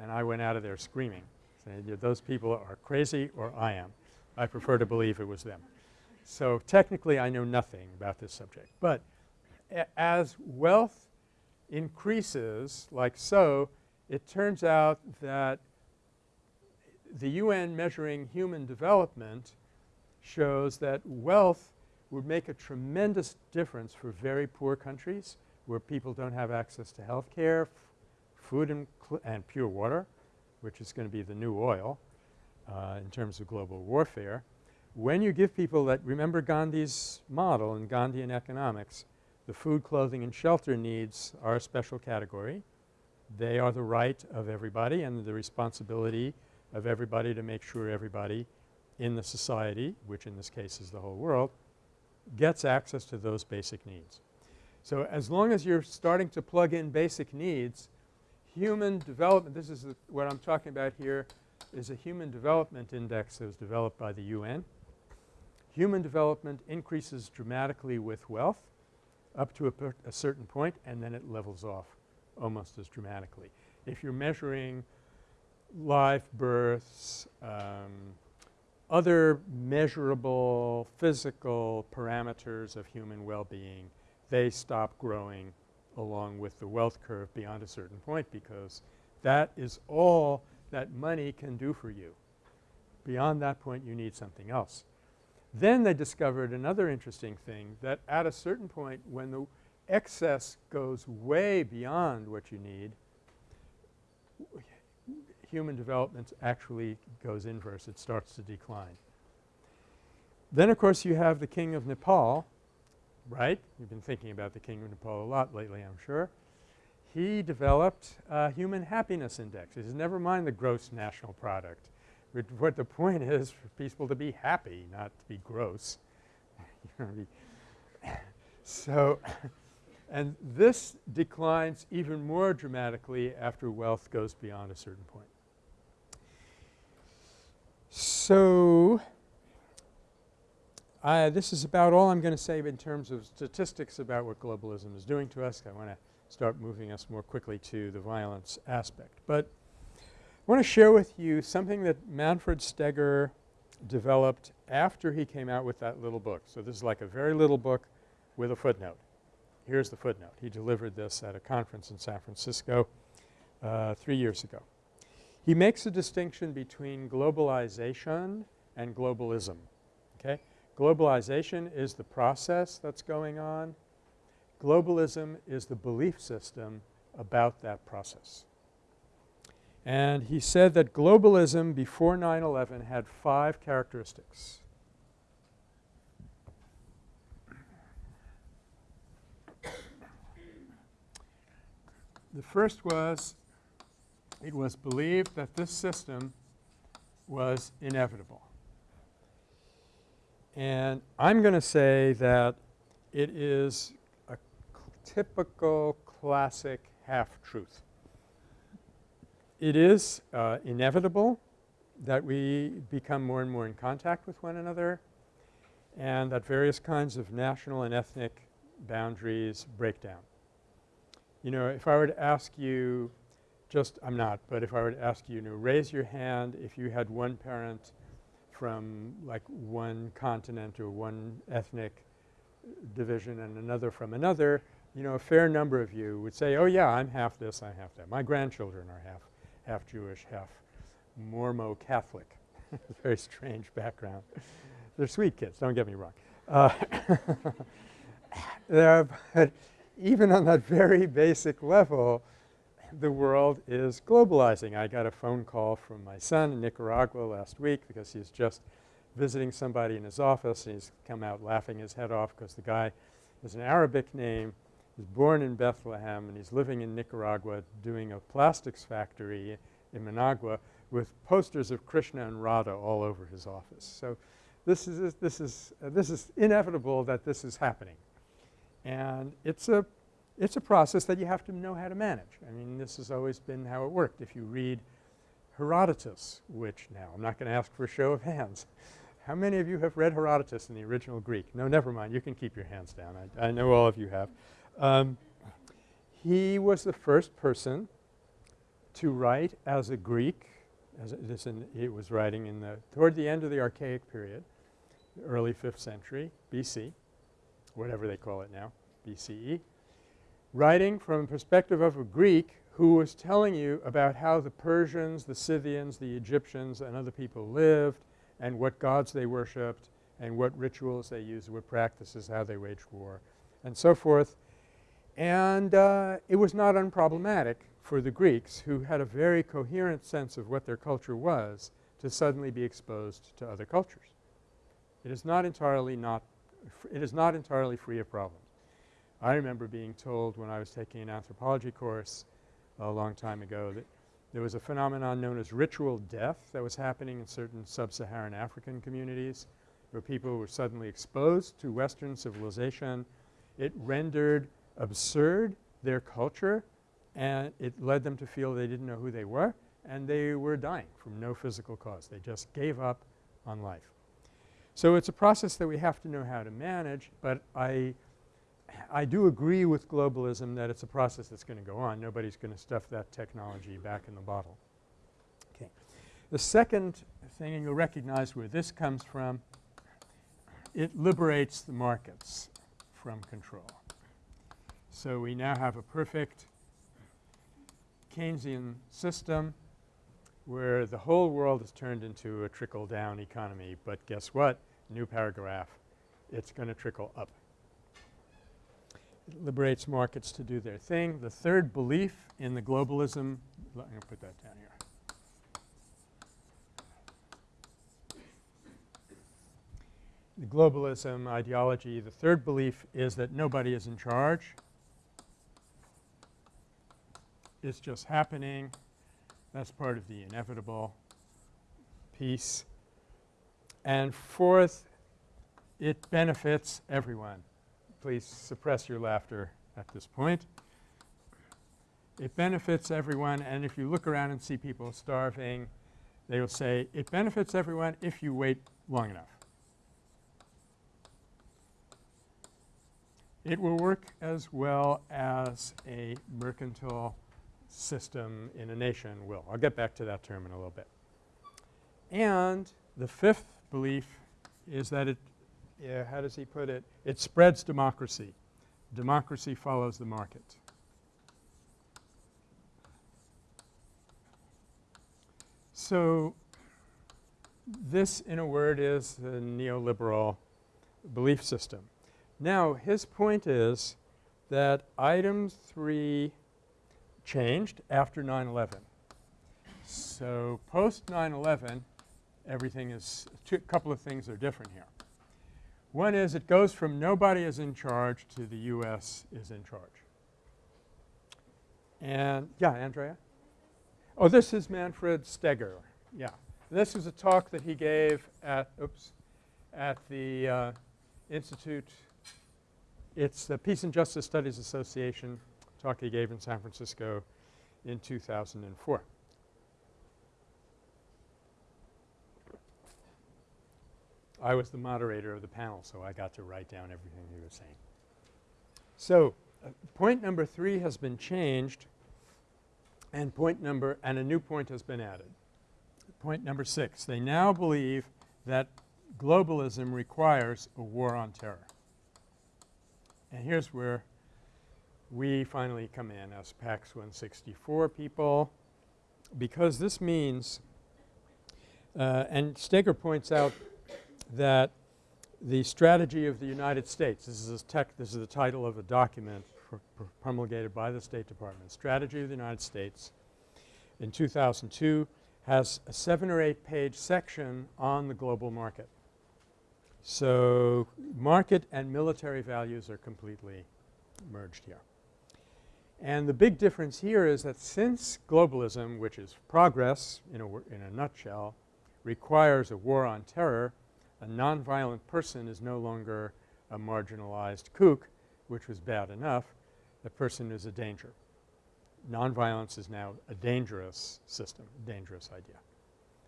and I went out of there screaming saying those people are crazy or I am. I prefer to believe it was them. So technically I know nothing about this subject. But as wealth increases like so, it turns out that the UN measuring human development shows that wealth would make a tremendous difference for very poor countries where people don't have access to health care, food and, and, pure water, which is going to be the new oil uh, in terms of global warfare. When you give people that – remember Gandhi's model in Gandhian economics, the food, clothing, and shelter needs are a special category. They are the right of everybody and the responsibility of everybody to make sure everybody in the society, which in this case is the whole world, gets access to those basic needs. So as long as you're starting to plug in basic needs, human development – this is what I'm talking about here is a human development index that was developed by the UN. Human development increases dramatically with wealth up to a, a certain point and then it levels off almost as dramatically. If you're measuring live births, um, other measurable physical parameters of human well-being, they stop growing along with the wealth curve beyond a certain point because that is all that money can do for you. Beyond that point you need something else. Then they discovered another interesting thing that at a certain point when the excess goes way beyond what you need, human development actually goes inverse. It starts to decline. Then of course you have the king of Nepal, right? You've been thinking about the king of Nepal a lot lately I'm sure. He developed a human happiness index. He says never mind the gross national product. What the point is for people to be happy, not to be gross. so and this declines even more dramatically after wealth goes beyond a certain point. So, this is about all I'm going to say in terms of statistics about what globalism is doing to us. I want to start moving us more quickly to the violence aspect. But I want to share with you something that Manfred Steger developed after he came out with that little book. So, this is like a very little book with a footnote. Here's the footnote. He delivered this at a conference in San Francisco uh, three years ago. He makes a distinction between globalization and globalism. Okay? Globalization is the process that's going on. Globalism is the belief system about that process. And he said that globalism before 9-11 had five characteristics. The first was it was believed that this system was inevitable. And I'm going to say that it is a typical classic half-truth. It is uh, inevitable that we become more and more in contact with one another and that various kinds of national and ethnic boundaries break down. You know, if I were to ask you just I'm not, but if I were to ask you to raise your hand if you had one parent from like one continent or one ethnic division and another from another, you know, a fair number of you would say, oh yeah, I'm half this, I'm half that. My grandchildren are half, half Jewish, half Mormon Catholic. Very strange background. They're sweet kids, don't get me wrong. Uh, but even on that very basic level, the world is globalizing. I got a phone call from my son in Nicaragua last week because he's just visiting somebody in his office and he's come out laughing his head off because the guy has an Arabic name, he's born in Bethlehem and he's living in Nicaragua doing a plastics factory in Managua with posters of Krishna and Radha all over his office. So this is, this is, uh, this is inevitable that this is happening. And it's a it's a process that you have to know how to manage. I mean, this has always been how it worked. If you read Herodotus, which now I'm not going to ask for a show of hands. How many of you have read Herodotus in the original Greek? No, never mind. You can keep your hands down. I, I know all of you have. Um, he was the first person to write as a Greek. As in, he was writing in the toward the end of the Archaic period, early 5th century BC, whatever they call it now, BCE writing from the perspective of a Greek who was telling you about how the Persians, the Scythians, the Egyptians and other people lived and what gods they worshipped and what rituals they used, what practices, how they waged war and so forth. And uh, it was not unproblematic for the Greeks who had a very coherent sense of what their culture was to suddenly be exposed to other cultures. It is not entirely not – it is not entirely free of problems. I remember being told when I was taking an anthropology course a long time ago that there was a phenomenon known as ritual death that was happening in certain sub-Saharan African communities where people were suddenly exposed to Western civilization. It rendered absurd their culture and it led them to feel they didn't know who they were and they were dying from no physical cause. They just gave up on life. So it's a process that we have to know how to manage, but I I do agree with globalism that it's a process that's going to go on. Nobody's going to stuff that technology back in the bottle. Okay. The second thing, and you'll recognize where this comes from, it liberates the markets from control. So we now have a perfect Keynesian system where the whole world is turned into a trickle-down economy. But guess what? New paragraph. It's going to trickle up. It liberates markets to do their thing. The third belief in the globalism – let me put that down here. The globalism ideology, the third belief is that nobody is in charge. It's just happening. That's part of the inevitable piece. And fourth, it benefits everyone. Please suppress your laughter at this point. It benefits everyone and if you look around and see people starving, they will say it benefits everyone if you wait long enough. It will work as well as a mercantile system in a nation will. I'll get back to that term in a little bit. And the fifth belief is that it yeah, how does he put it? It spreads democracy. Democracy follows the market. So this in a word is the neoliberal belief system. Now his point is that item 3 changed after 9-11. So post 9-11 everything is – a couple of things are different here. One is it goes from nobody is in charge to the U.S. is in charge. And – yeah, Andrea? Oh, this is Manfred Steger. Yeah. This is a talk that he gave at – oops – at the uh, Institute – it's the Peace and Justice Studies Association talk he gave in San Francisco in 2004. I was the moderator of the panel, so I got to write down everything he was saying. So, uh, point number 3 has been changed and point number – and a new point has been added. Point number 6, they now believe that globalism requires a war on terror. And here's where we finally come in as PACS 164 people because this means uh, and Steger points out that the strategy of the United States, this is, tech, this is the title of a document promulgated by the State Department, Strategy of the United States in 2002 has a 7 or 8 page section on the global market. So, market and military values are completely merged here. And the big difference here is that since globalism, which is progress in a, in a nutshell, requires a war on terror, a nonviolent person is no longer a marginalized kook, which was bad enough. The person is a danger. Nonviolence is now a dangerous system, a dangerous idea.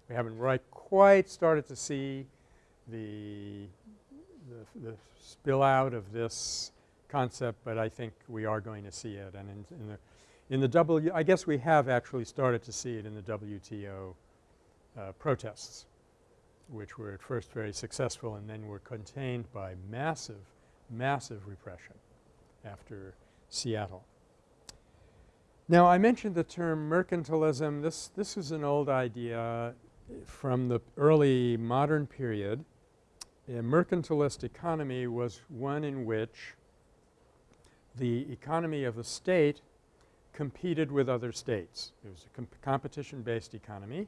We haven't right quite started to see the, the, the spill out of this concept, but I think we are going to see it. And in, in, the in the W I guess we have actually started to see it in the WTO uh, protests which were at first very successful and then were contained by massive, massive repression after Seattle. Now I mentioned the term mercantilism. This, this is an old idea from the early modern period. A mercantilist economy was one in which the economy of the state competed with other states. It was a comp competition-based economy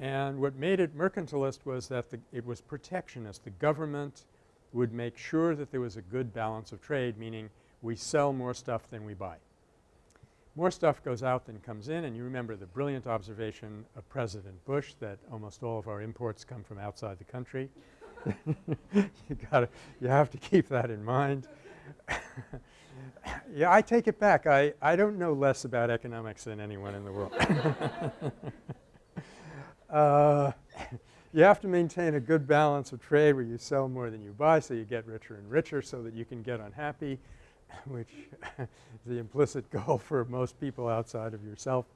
and what made it mercantilist was that the, it was protectionist. The government would make sure that there was a good balance of trade, meaning we sell more stuff than we buy. More stuff goes out than comes in and you remember the brilliant observation of President Bush that almost all of our imports come from outside the country. you gotta – you have to keep that in mind. yeah, I take it back. I, I don't know less about economics than anyone in the world. Uh, you have to maintain a good balance of trade where you sell more than you buy so you get richer and richer so that you can get unhappy, which is the implicit goal for most people outside of yourself.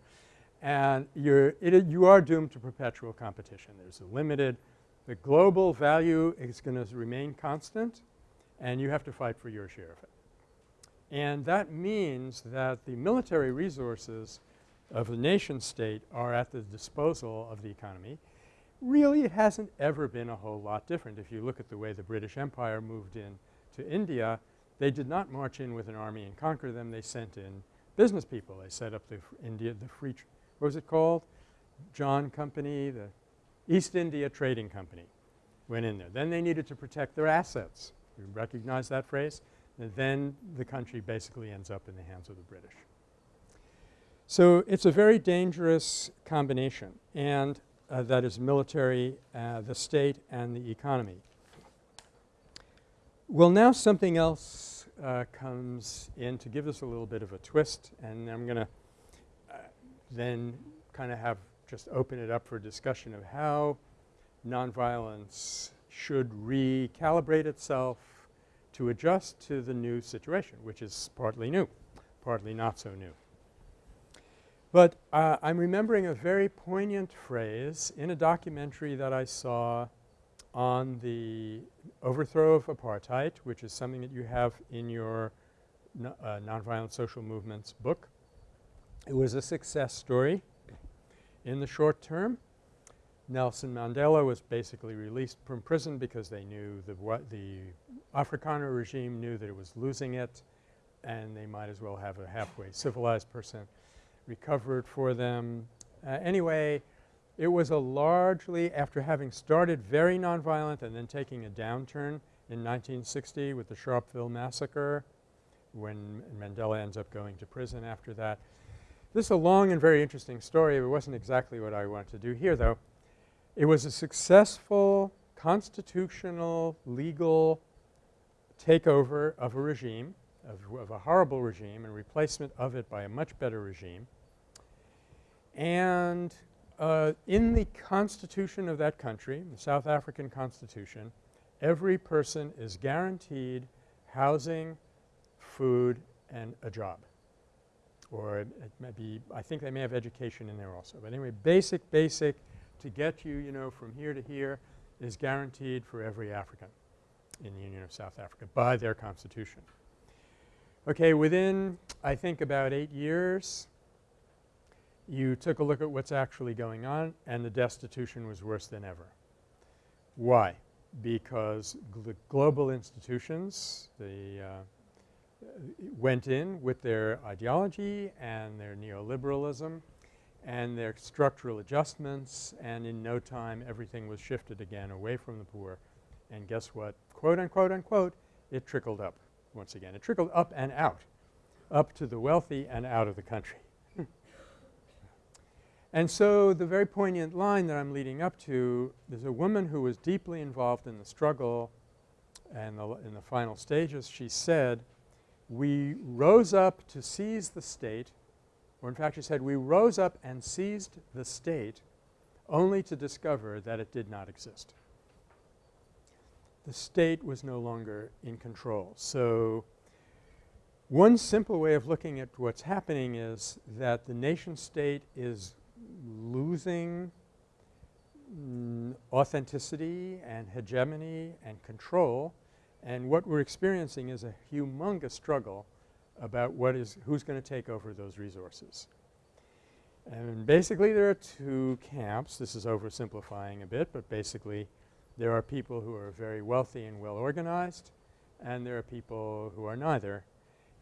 and you're it, you are doomed to perpetual competition. There's a limited the global value is going to remain constant and you have to fight for your share of it. And that means that the military resources of the nation state are at the disposal of the economy. Really it hasn't ever been a whole lot different. If you look at the way the British Empire moved in to India, they did not march in with an army and conquer them. They sent in business people. They set up the India the free what was it called? John Company, the East India Trading Company went in there. Then they needed to protect their assets. You recognize that phrase? And then the country basically ends up in the hands of the British. So, it's a very dangerous combination and uh, that is military, uh, the state and the economy. Well, now something else uh, comes in to give us a little bit of a twist and I'm going to uh, then kind of have just open it up for discussion of how nonviolence should recalibrate itself to adjust to the new situation which is partly new, partly not so new. But uh, I'm remembering a very poignant phrase in a documentary that I saw on the overthrow of apartheid which is something that you have in your no, uh, Nonviolent Social Movements book. It was a success story in the short term. Nelson Mandela was basically released from prison because they knew the what the Afrikaner regime knew that it was losing it and they might as well have a halfway civilized person recovered for them. Uh, anyway, it was a largely after having started very nonviolent and then taking a downturn in 1960 with the Sharpeville massacre when Mandela ends up going to prison after that. This is a long and very interesting story. It wasn't exactly what I wanted to do here though. It was a successful constitutional legal takeover of a regime, of, of, a horrible regime and replacement of it by a much better regime. And uh, in the constitution of that country, the South African constitution, every person is guaranteed housing, food and a job. Or it, it may be I think they may have education in there also. But anyway, basic, basic to get you, you know, from here to here is guaranteed for every African in the Union of South Africa by their constitution. Okay, within I think about 8 years you took a look at what's actually going on and the destitution was worse than ever. Why? Because gl global institutions, the uh, went in with their ideology and their neoliberalism and their structural adjustments and in no time everything was shifted again away from the poor. And guess what? Quote unquote unquote, it trickled up once again. It trickled up and out, up to the wealthy and out of the country. and so the very poignant line that I'm leading up to is a woman who was deeply involved in the struggle and the, in the final stages. She said, we rose up to seize the state or in fact she said, we rose up and seized the state only to discover that it did not exist. The state was no longer in control. So, one simple way of looking at what's happening is that the nation state is losing mm, authenticity and hegemony and control and what we're experiencing is a humongous struggle about what is who's going to take over those resources. And basically there are two camps. This is oversimplifying a bit, but basically there are people who are very wealthy and well organized and there are people who are neither.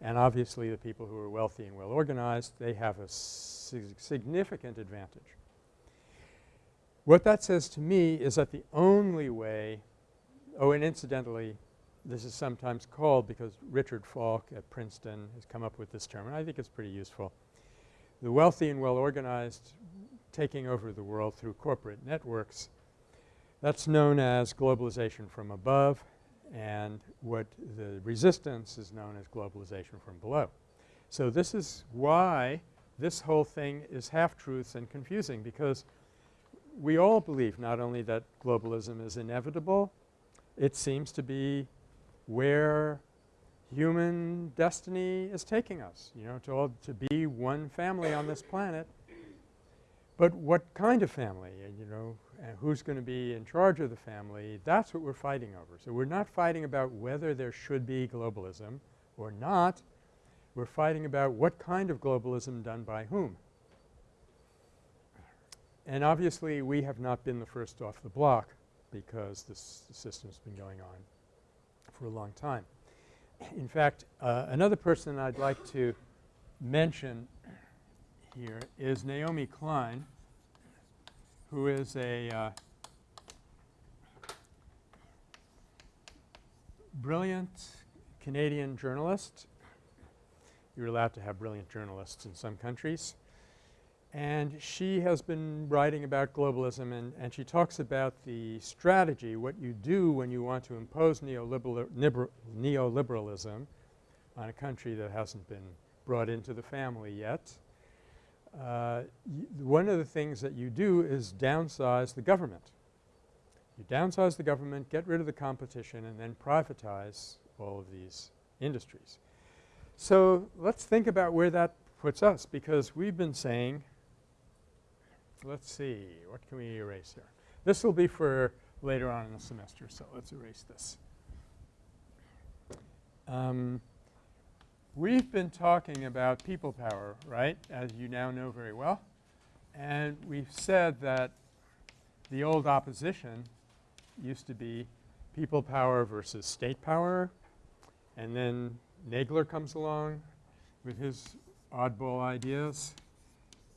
And obviously the people who are wealthy and well organized, they have a significant advantage. What that says to me is that the only way – oh, and incidentally this is sometimes called because Richard Falk at Princeton has come up with this term and I think it's pretty useful. The wealthy and well organized taking over the world through corporate networks that's known as globalization from above and what the resistance is known as globalization from below. So, this is why this whole thing is half-truths and confusing because we all believe not only that globalism is inevitable, it seems to be where human destiny is taking us, you know, to all to be one family on this planet. But what kind of family and you know and who's going to be in charge of the family, that's what we're fighting over. So, we're not fighting about whether there should be globalism or not. We're fighting about what kind of globalism done by whom. And obviously, we have not been the first off the block because this system's been going on for a long time. In fact, uh, another person I'd like to mention here is Naomi Klein who is a uh, brilliant Canadian journalist. You're allowed to have brilliant journalists in some countries. And she has been writing about globalism and, and she talks about the strategy, what you do when you want to impose neoliberal neoliberalism on a country that hasn't been brought into the family yet uh, one of the things that you do is downsize the government. You downsize the government, get rid of the competition, and then privatize all of these industries. So, let's think about where that puts us because we've been saying let's see, what can we erase here? This will be for later on in the semester, so let's erase this. Um, We've been talking about people power, right, as you now know very well. And we've said that the old opposition used to be people power versus state power. And then Nagler comes along with his oddball ideas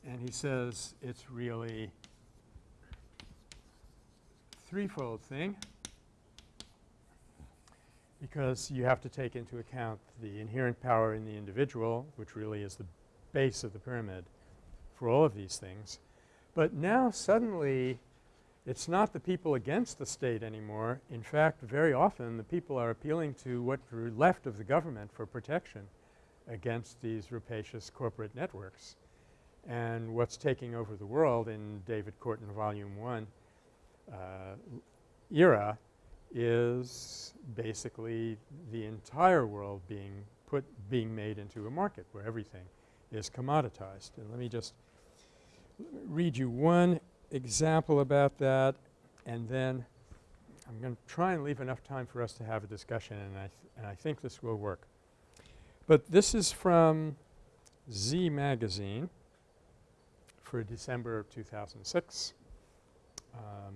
and he says it's really threefold thing because you have to take into account the inherent power in the individual which really is the base of the pyramid for all of these things. But now suddenly it's not the people against the state anymore. In fact, very often the people are appealing to what's left of the government for protection against these rapacious corporate networks. And what's taking over the world in David Korten Volume 1 uh, era is basically the entire world being put being made into a market where everything is commoditized. And let me just read you one example about that and then I'm going to try and leave enough time for us to have a discussion and I, and I think this will work. But this is from Z Magazine for December of 2006. Um,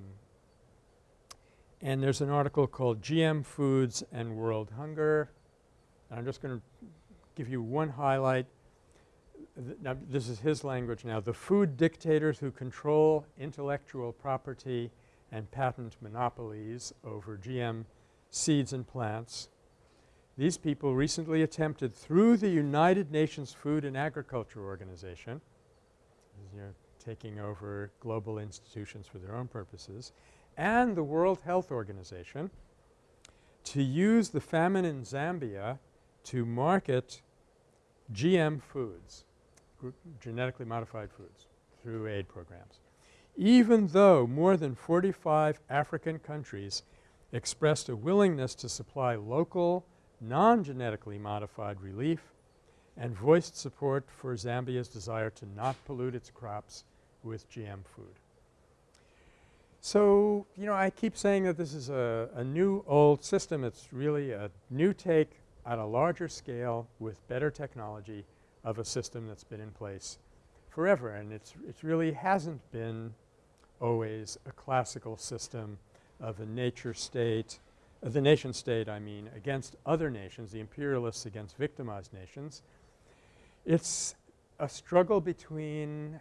and there's an article called GM Foods and World Hunger. And I'm just going to give you one highlight. Th now this is his language now. The food dictators who control intellectual property and patent monopolies over GM seeds and plants. These people recently attempted through the United Nations Food and Agriculture Organization, you know, taking over global institutions for their own purposes, and the World Health Organization to use the famine in Zambia to market GM foods, genetically modified foods through aid programs. Even though more than 45 African countries expressed a willingness to supply local non-genetically modified relief and voiced support for Zambia's desire to not pollute its crops with GM food. So, you know, I keep saying that this is a, a new old system. It's really a new take at a larger scale with better technology of a system that's been in place forever. And it's it really hasn't been always a classical system of a nature state uh, the nation state I mean against other nations, the imperialists against victimized nations. It's a struggle between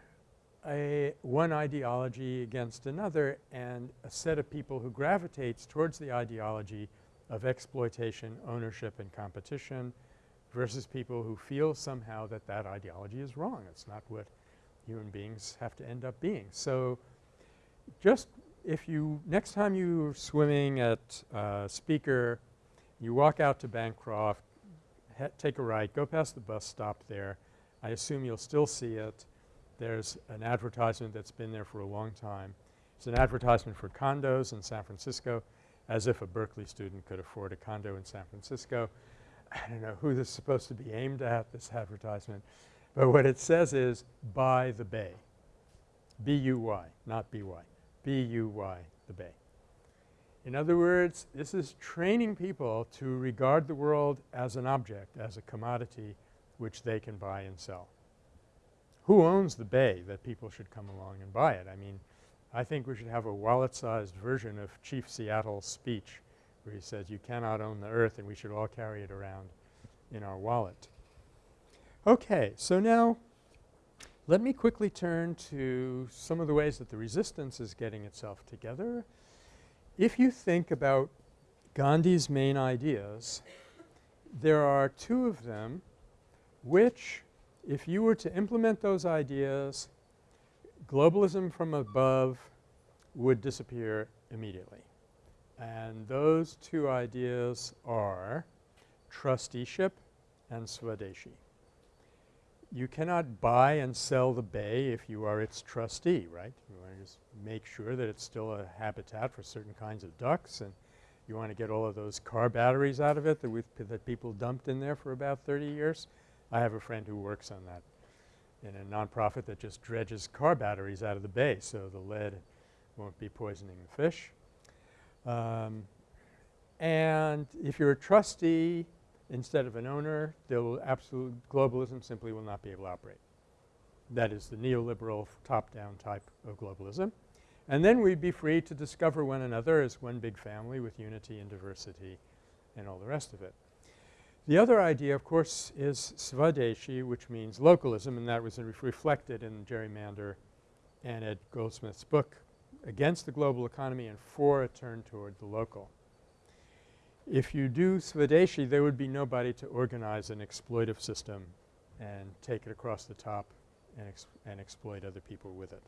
a one ideology against another and a set of people who gravitates towards the ideology of exploitation, ownership and competition versus people who feel somehow that that ideology is wrong. It's not what human beings have to end up being. So, just if you next time you're swimming at uh, Spieker, you walk out to Bancroft, take a right, go past the bus stop there. I assume you'll still see it. There's an advertisement that's been there for a long time. It's an advertisement for condos in San Francisco as if a Berkeley student could afford a condo in San Francisco. I don't know who this is supposed to be aimed at, this advertisement. But what it says is, buy the bay. B-U-Y, not B-Y, B-U-Y, the Bay. In other words, this is training people to regard the world as an object, as a commodity which they can buy and sell. Who owns the Bay that people should come along and buy it? I mean, I think we should have a wallet-sized version of Chief Seattle's speech where he says you cannot own the earth and we should all carry it around in our wallet. Okay. So, now let me quickly turn to some of the ways that the resistance is getting itself together. If you think about Gandhi's main ideas, there are two of them which if you were to implement those ideas globalism from above would disappear immediately. And those two ideas are trusteeship and Swadeshi. You cannot buy and sell the bay if you are its trustee, right? You want to just make sure that it's still a habitat for certain kinds of ducks and you want to get all of those car batteries out of it that, that people dumped in there for about 30 years. I have a friend who works on that in a nonprofit that just dredges car batteries out of the bay so the lead won't be poisoning the fish. Um, and if you're a trustee instead of an owner, there will absolute globalism simply will not be able to operate. That is the neoliberal top-down type of globalism. And then we'd be free to discover one another as one big family with unity and diversity and all the rest of it. The other idea of course is Swadeshi which means localism and that was reflected in Jerry Mander and Ed Goldsmith's book Against the Global Economy and For a Turn Toward the Local. If you do Swadeshi there would be nobody to organize an exploitive system and take it across the top and, ex and exploit other people with it.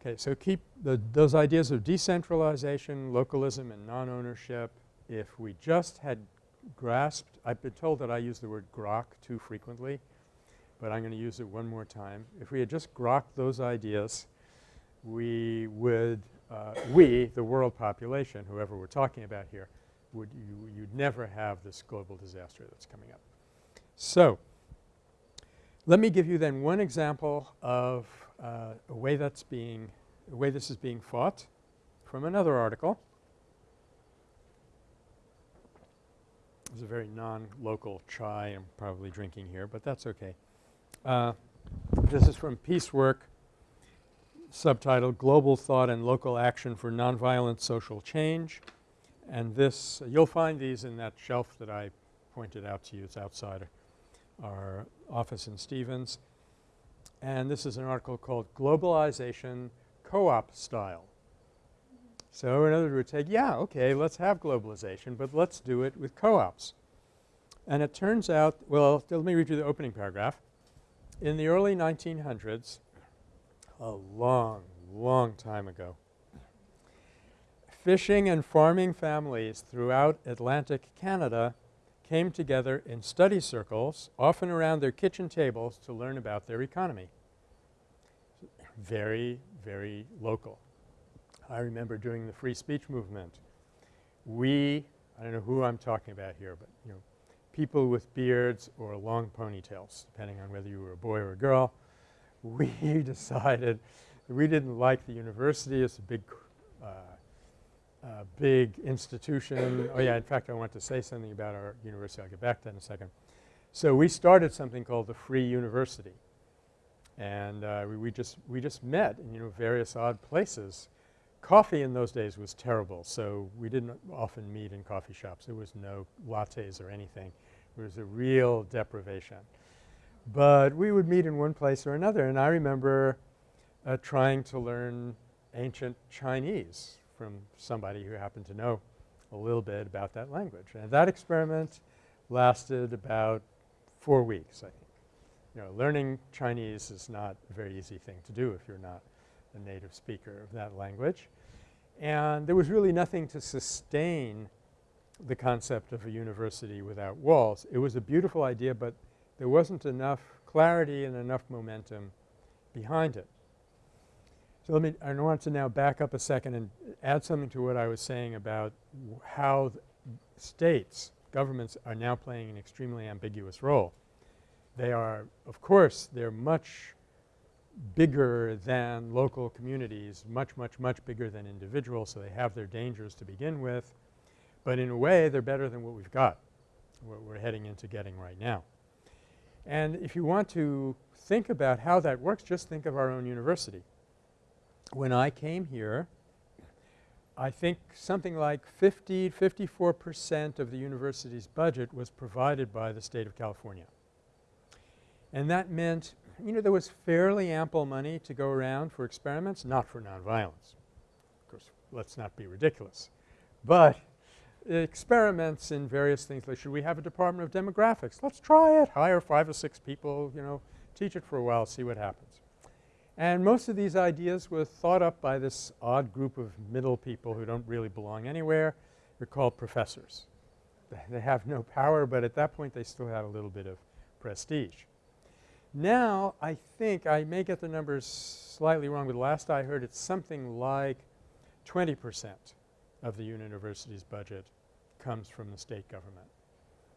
Okay. So, keep the those ideas of decentralization, localism and non-ownership. If we just had grasped I've been told that I use the word grok too frequently, but I'm going to use it one more time. If we had just grokked those ideas, we would uh, we, the world population, whoever we're talking about here, would you you'd never have this global disaster that's coming up. So, let me give you then one example of uh, a way that's being – a way this is being fought from another article. It's a very non-local chai I'm probably drinking here, but that's okay. Uh, this is from Peacework, subtitled Global Thought and Local Action for Nonviolent Social Change. And this you'll find these in that shelf that I pointed out to you. It's outside our office in Stephens. And this is an article called Globalization Co-op Style. So, in other words, say, yeah, okay, let's have globalization, but let's do it with co-ops. And it turns out – well, let me read you the opening paragraph. In the early 1900s, a long, long time ago, fishing and farming families throughout Atlantic Canada came together in study circles, often around their kitchen tables to learn about their economy. Very, very local. I remember during the free speech movement, we – I don't know who I'm talking about here, but you know, people with beards or long ponytails depending on whether you were a boy or a girl. We decided we didn't like the university. It's a big uh, uh, big institution. Oh yeah, in fact I want to say something about our university. I'll get back to that in a second. So, we started something called the Free University and uh, we, we just we just met in you know various odd places Coffee in those days was terrible, so we didn't often meet in coffee shops. There was no lattes or anything. It was a real deprivation. But we would meet in one place or another and I remember uh, trying to learn ancient Chinese from somebody who happened to know a little bit about that language. And that experiment lasted about 4 weeks I think. You know, learning Chinese is not a very easy thing to do if you're not a native speaker of that language. And there was really nothing to sustain the concept of a university without walls. It was a beautiful idea, but there wasn't enough clarity and enough momentum behind it. So let me – I want to now back up a second and add something to what I was saying about how states, governments are now playing an extremely ambiguous role. They are – of course, they're much bigger than local communities, much, much, much bigger than individuals, so they have their dangers to begin with. But in a way, they're better than what we've got, what we're heading into getting right now. And if you want to think about how that works, just think of our own university. When I came here, I think something like 50, 54 percent of the university's budget was provided by the State of California. And that meant, you know, there was fairly ample money to go around for experiments, not for nonviolence. Of course, let's not be ridiculous. But experiments in various things like should we have a department of demographics? Let's try it. Hire five or six people, you know, teach it for a while, see what happens. And most of these ideas were thought up by this odd group of middle people who don't really belong anywhere. They're called professors. They have no power, but at that point they still had a little bit of prestige. Now I think I may get the numbers slightly wrong, but last I heard it's something like 20 percent of the university's budget comes from the state government,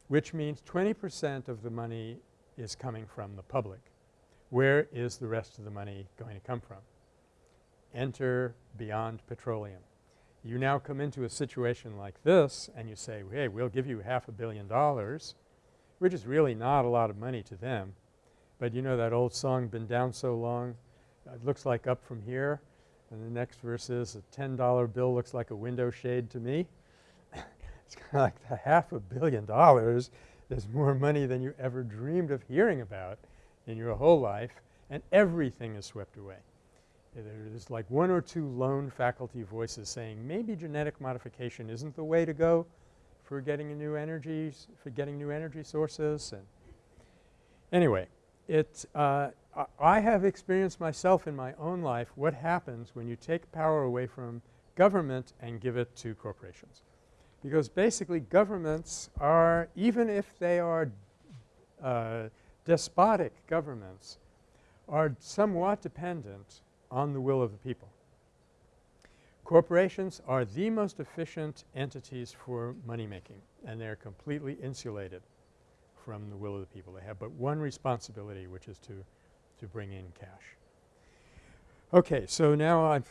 which means 20 percent of the money is coming from the public. Where is the rest of the money going to come from? Enter beyond petroleum. You now come into a situation like this and you say, hey, we'll give you half a billion dollars, which is really not a lot of money to them. But you know that old song, been down so long, it looks like up from here. And the next verse is a $10 bill looks like a window shade to me. it's kind of like the half a billion dollars is more money than you ever dreamed of hearing about in your whole life and everything is swept away. There's like one or two lone faculty voices saying maybe genetic modification isn't the way to go for getting new energies, for getting new energy sources and anyway, it uh, I have experienced myself in my own life what happens when you take power away from government and give it to corporations. Because basically governments are even if they are uh, despotic governments are somewhat dependent on the will of the people. Corporations are the most efficient entities for money making and they're completely insulated from the will of the people. They have but one responsibility which is to, to bring in cash. Okay. So, now I've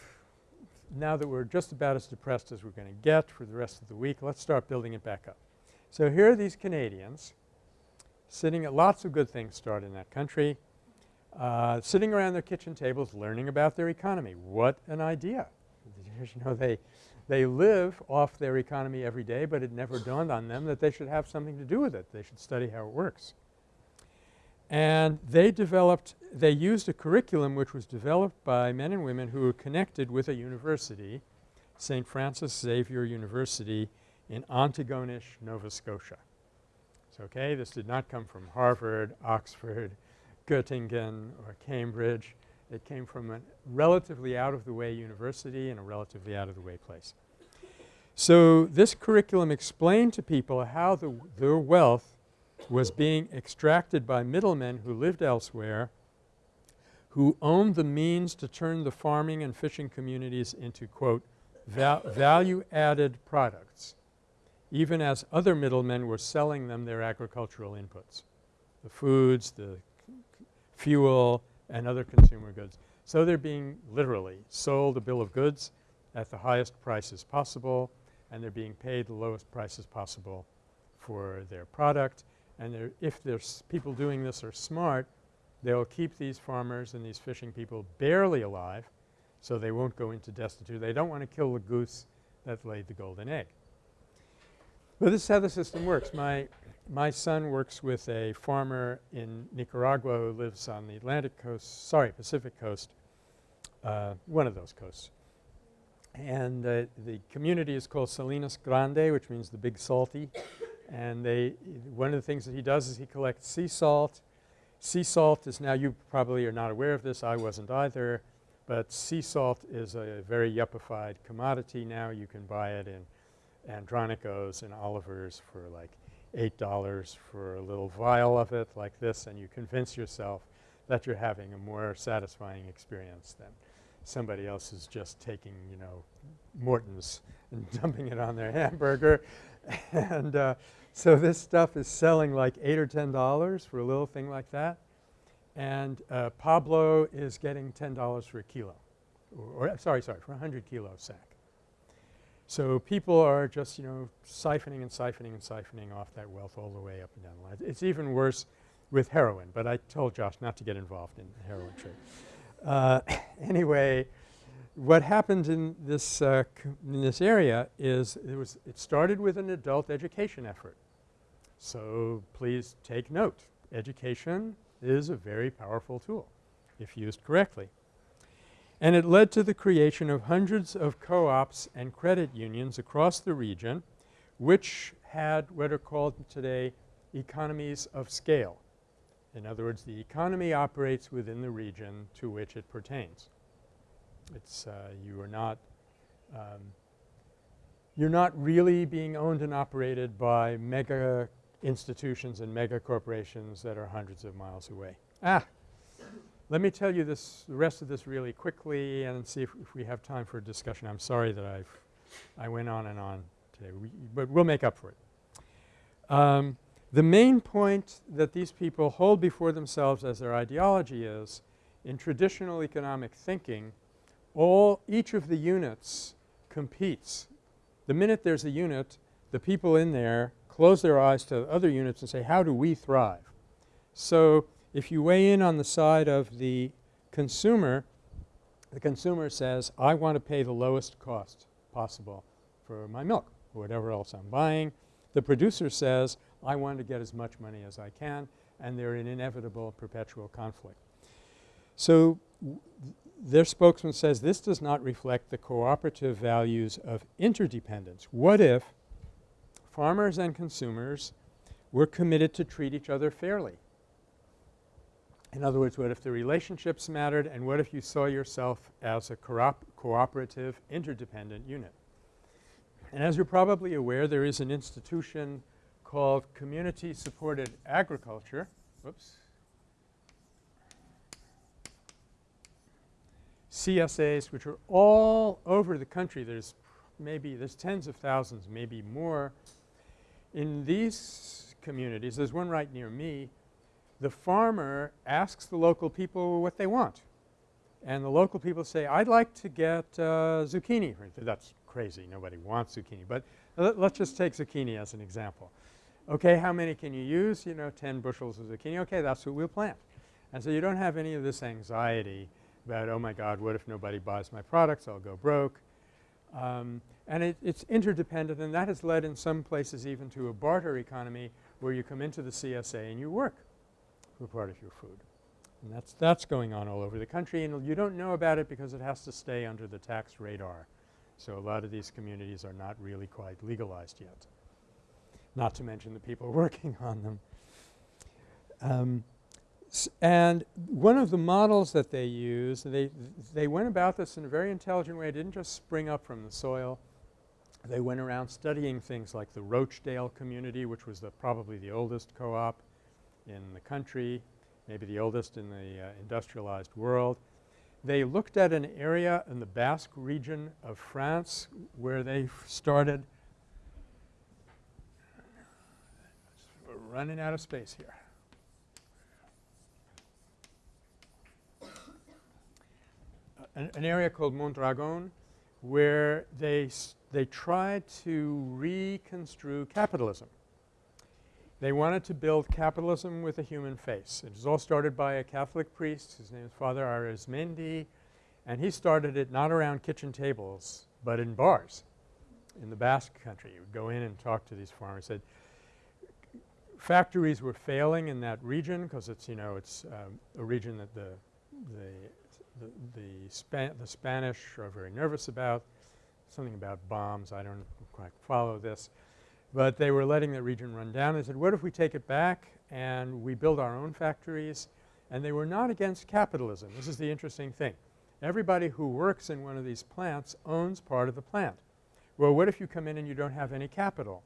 now that we're just about as depressed as we're going to get for the rest of the week, let's start building it back up. So, here are these Canadians sitting at lots of good things start in that country, uh, sitting around their kitchen tables learning about their economy. What an idea. you know, they, they live off their economy every day, but it never dawned on them that they should have something to do with it. They should study how it works. And they developed – they used a curriculum which was developed by men and women who were connected with a university, St. Francis Xavier University in Antigonish, Nova Scotia So, okay. This did not come from Harvard, Oxford, Göttingen or Cambridge. It came from a relatively out-of-the-way university in a relatively out-of-the-way place. So, this curriculum explained to people how the, their wealth was being extracted by middlemen who lived elsewhere who owned the means to turn the farming and fishing communities into quote val value added products even as other middlemen were selling them their agricultural inputs, the foods, the fuel and other consumer goods. So they're being literally sold a bill of goods at the highest prices possible and they're being paid the lowest prices possible for their product. And if there's people doing this are smart, they'll keep these farmers and these fishing people barely alive so they won't go into destitute. They don't want to kill the goose that laid the golden egg. But this is how the system works. My, my son works with a farmer in Nicaragua who lives on the Atlantic coast – sorry, Pacific coast, uh, one of those coasts. And uh, the community is called Salinas Grande which means the big salty. And they – one of the things that he does is he collects sea salt. Sea salt is now you probably are not aware of this, I wasn't either, but sea salt is a very yuppified commodity now. You can buy it in Andronicos and Oliver's for like $8 for a little vial of it like this and you convince yourself that you're having a more satisfying experience than somebody else is just taking, you know, Morton's and dumping it on their hamburger. and uh, so this stuff is selling like 8 or $10 for a little thing like that. and uh, Pablo is getting $10 for a kilo or, or sorry, sorry, for a 100 kilo sack. So people are just, you know, siphoning and siphoning and siphoning off that wealth all the way up and down the line. It's even worse with heroin, but I told Josh not to get involved in the heroin trade. Uh, anyway, what happened in this uh, in this area is it was it started with an adult education effort. So please take note. Education is a very powerful tool if used correctly. And it led to the creation of hundreds of co-ops and credit unions across the region which had what are called today economies of scale. In other words, the economy operates within the region to which it pertains. It's uh, you are not um, you're not really being owned and operated by mega institutions and mega corporations that are hundreds of miles away. Ah, let me tell you this the rest of this really quickly and see if, if we have time for a discussion. I'm sorry that I've I went on and on today, we, but we'll make up for it. Um, the main point that these people hold before themselves as their ideology is in traditional economic thinking all each of the units competes. The minute there's a unit the people in there close their eyes to other units and say how do we thrive. So, if you weigh in on the side of the consumer, the consumer says I want to pay the lowest cost possible for my milk or whatever else I'm buying. The producer says I want to get as much money as I can and they're in inevitable perpetual conflict. So, their spokesman says this does not reflect the cooperative values of interdependence. What if farmers and consumers were committed to treat each other fairly? In other words, what if the relationships mattered and what if you saw yourself as a cooperative interdependent unit? And as you're probably aware there is an institution called community supported agriculture. Whoops. CSAs which are all over the country. There's maybe there's tens of thousands, maybe more. In these communities, there's one right near me the farmer asks the local people what they want. And the local people say, I'd like to get uh, zucchini. That's crazy. Nobody wants zucchini. But let, us just take zucchini as an example. Okay, how many can you use? You know, 10 bushels of zucchini. Okay, that's what we'll plant. And so you don't have any of this anxiety about, oh my God, what if nobody buys my products? I'll go broke. Um, and it, it's interdependent and that has led in some places even to a barter economy where you come into the CSA and you work for part of your food. And that's, that's going on all over the country and you don't know about it because it has to stay under the tax radar. So a lot of these communities are not really quite legalized yet, not to mention the people working on them. Um, and one of the models that they use, they, they went about this in a very intelligent way. It didn't just spring up from the soil. They went around studying things like the Rochdale community, which was the probably the oldest co-op in the country, maybe the oldest in the uh, industrialized world. They looked at an area in the Basque region of France where they started we're running out of space here. An, an area called Mondragon where they, they tried to reconstrue capitalism. They wanted to build capitalism with a human face. It was all started by a Catholic priest. His name is Father Arizmendi and he started it not around kitchen tables but in bars in the Basque country. He would go in and talk to these farmers. Said factories were failing in that region because it's you know it's um, a region that the the the, the, Span the Spanish are very nervous about. Something about bombs. I don't quite follow this. But they were letting the region run down. They said, what if we take it back and we build our own factories? And they were not against capitalism. This is the interesting thing. Everybody who works in one of these plants owns part of the plant. Well, what if you come in and you don't have any capital?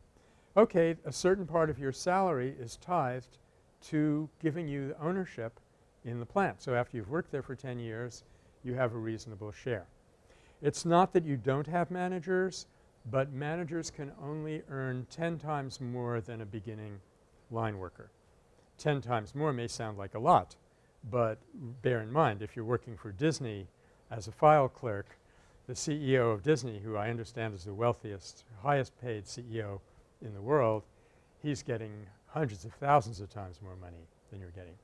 Okay, a certain part of your salary is tithed to giving you ownership in the plant. So after you've worked there for 10 years, you have a reasonable share. It's not that you don't have managers but managers can only earn 10 times more than a beginning line worker. 10 times more may sound like a lot, But bear in mind if you're working for Disney as a file clerk, the CEO of Disney who I understand is the wealthiest, highest paid CEO in the world, he's getting hundreds of thousands of times more money than you're getting.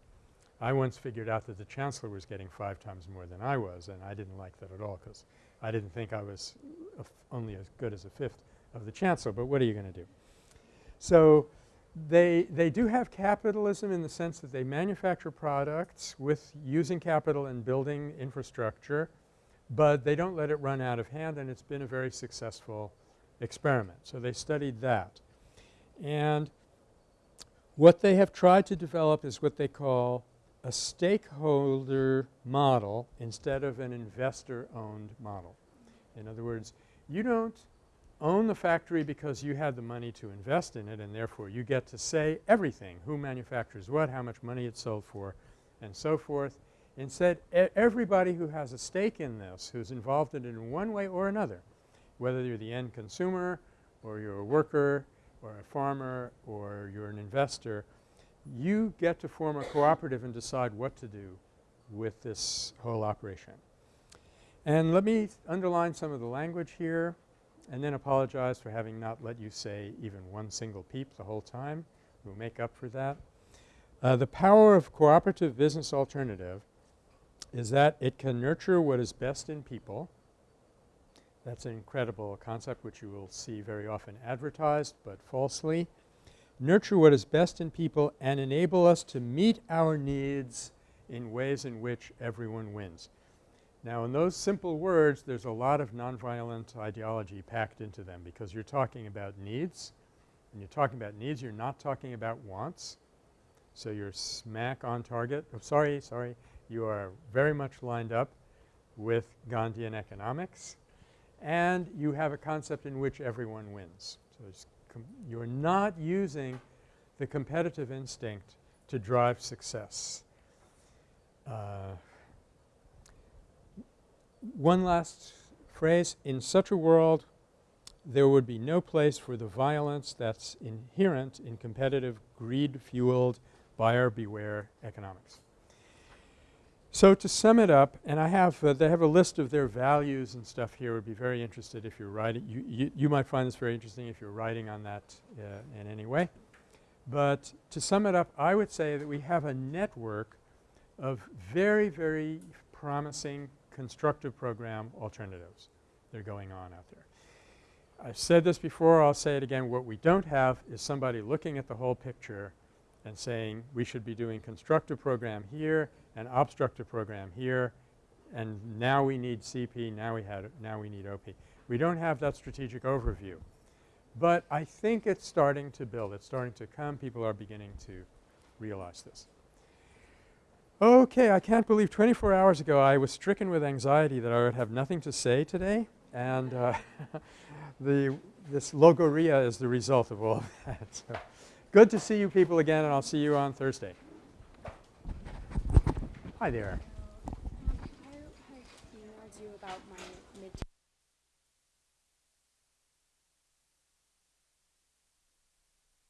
I once figured out that the chancellor was getting five times more than I was and I didn't like that at all because I didn't think I was only as good as a fifth of the chancellor, but what are you going to do? So, they, they do have capitalism in the sense that they manufacture products with using capital and building infrastructure, but they don't let it run out of hand and it's been a very successful experiment. So, they studied that. And what they have tried to develop is what they call a stakeholder model instead of an investor-owned model. In other words, you don't own the factory because you had the money to invest in it and therefore you get to say everything, who manufactures what, how much money it's sold for and so forth. Instead, e everybody who has a stake in this, who's involved in it in one way or another, whether you're the end consumer or you're a worker or a farmer or you're an investor, you get to form a cooperative and decide what to do with this whole operation. And let me underline some of the language here and then apologize for having not let you say even one single peep the whole time. We'll make up for that. Uh, the power of cooperative business alternative is that it can nurture what is best in people. That's an incredible concept which you will see very often advertised but falsely nurture what is best in people and enable us to meet our needs in ways in which everyone wins. Now in those simple words there's a lot of nonviolent ideology packed into them because you're talking about needs. When you're talking about needs you're not talking about wants. So you're smack on target. Oh, sorry, sorry. You are very much lined up with Gandhian economics and you have a concept in which everyone wins. So you're not using the competitive instinct to drive success. Uh, one last phrase. In such a world there would be no place for the violence that's inherent in competitive greed-fueled buyer beware economics. So to sum it up, and I have uh, they have a list of their values and stuff here. Would be very interested if you're writing. You, you, you might find this very interesting if you're writing on that uh, in any way. But to sum it up, I would say that we have a network of very, very promising constructive program alternatives that are going on out there. I've said this before, I'll say it again. What we don't have is somebody looking at the whole picture and saying we should be doing constructive program here an obstructive program here and now we need CP, now we had now we need OP. We don't have that strategic overview. But I think it's starting to build. It's starting to come. People are beginning to realize this. Okay, I can't believe 24 hours ago I was stricken with anxiety that I would have nothing to say today and uh, the this logorrhea is the result of all of that. So good to see you people again and I'll see you on Thursday. Hi there.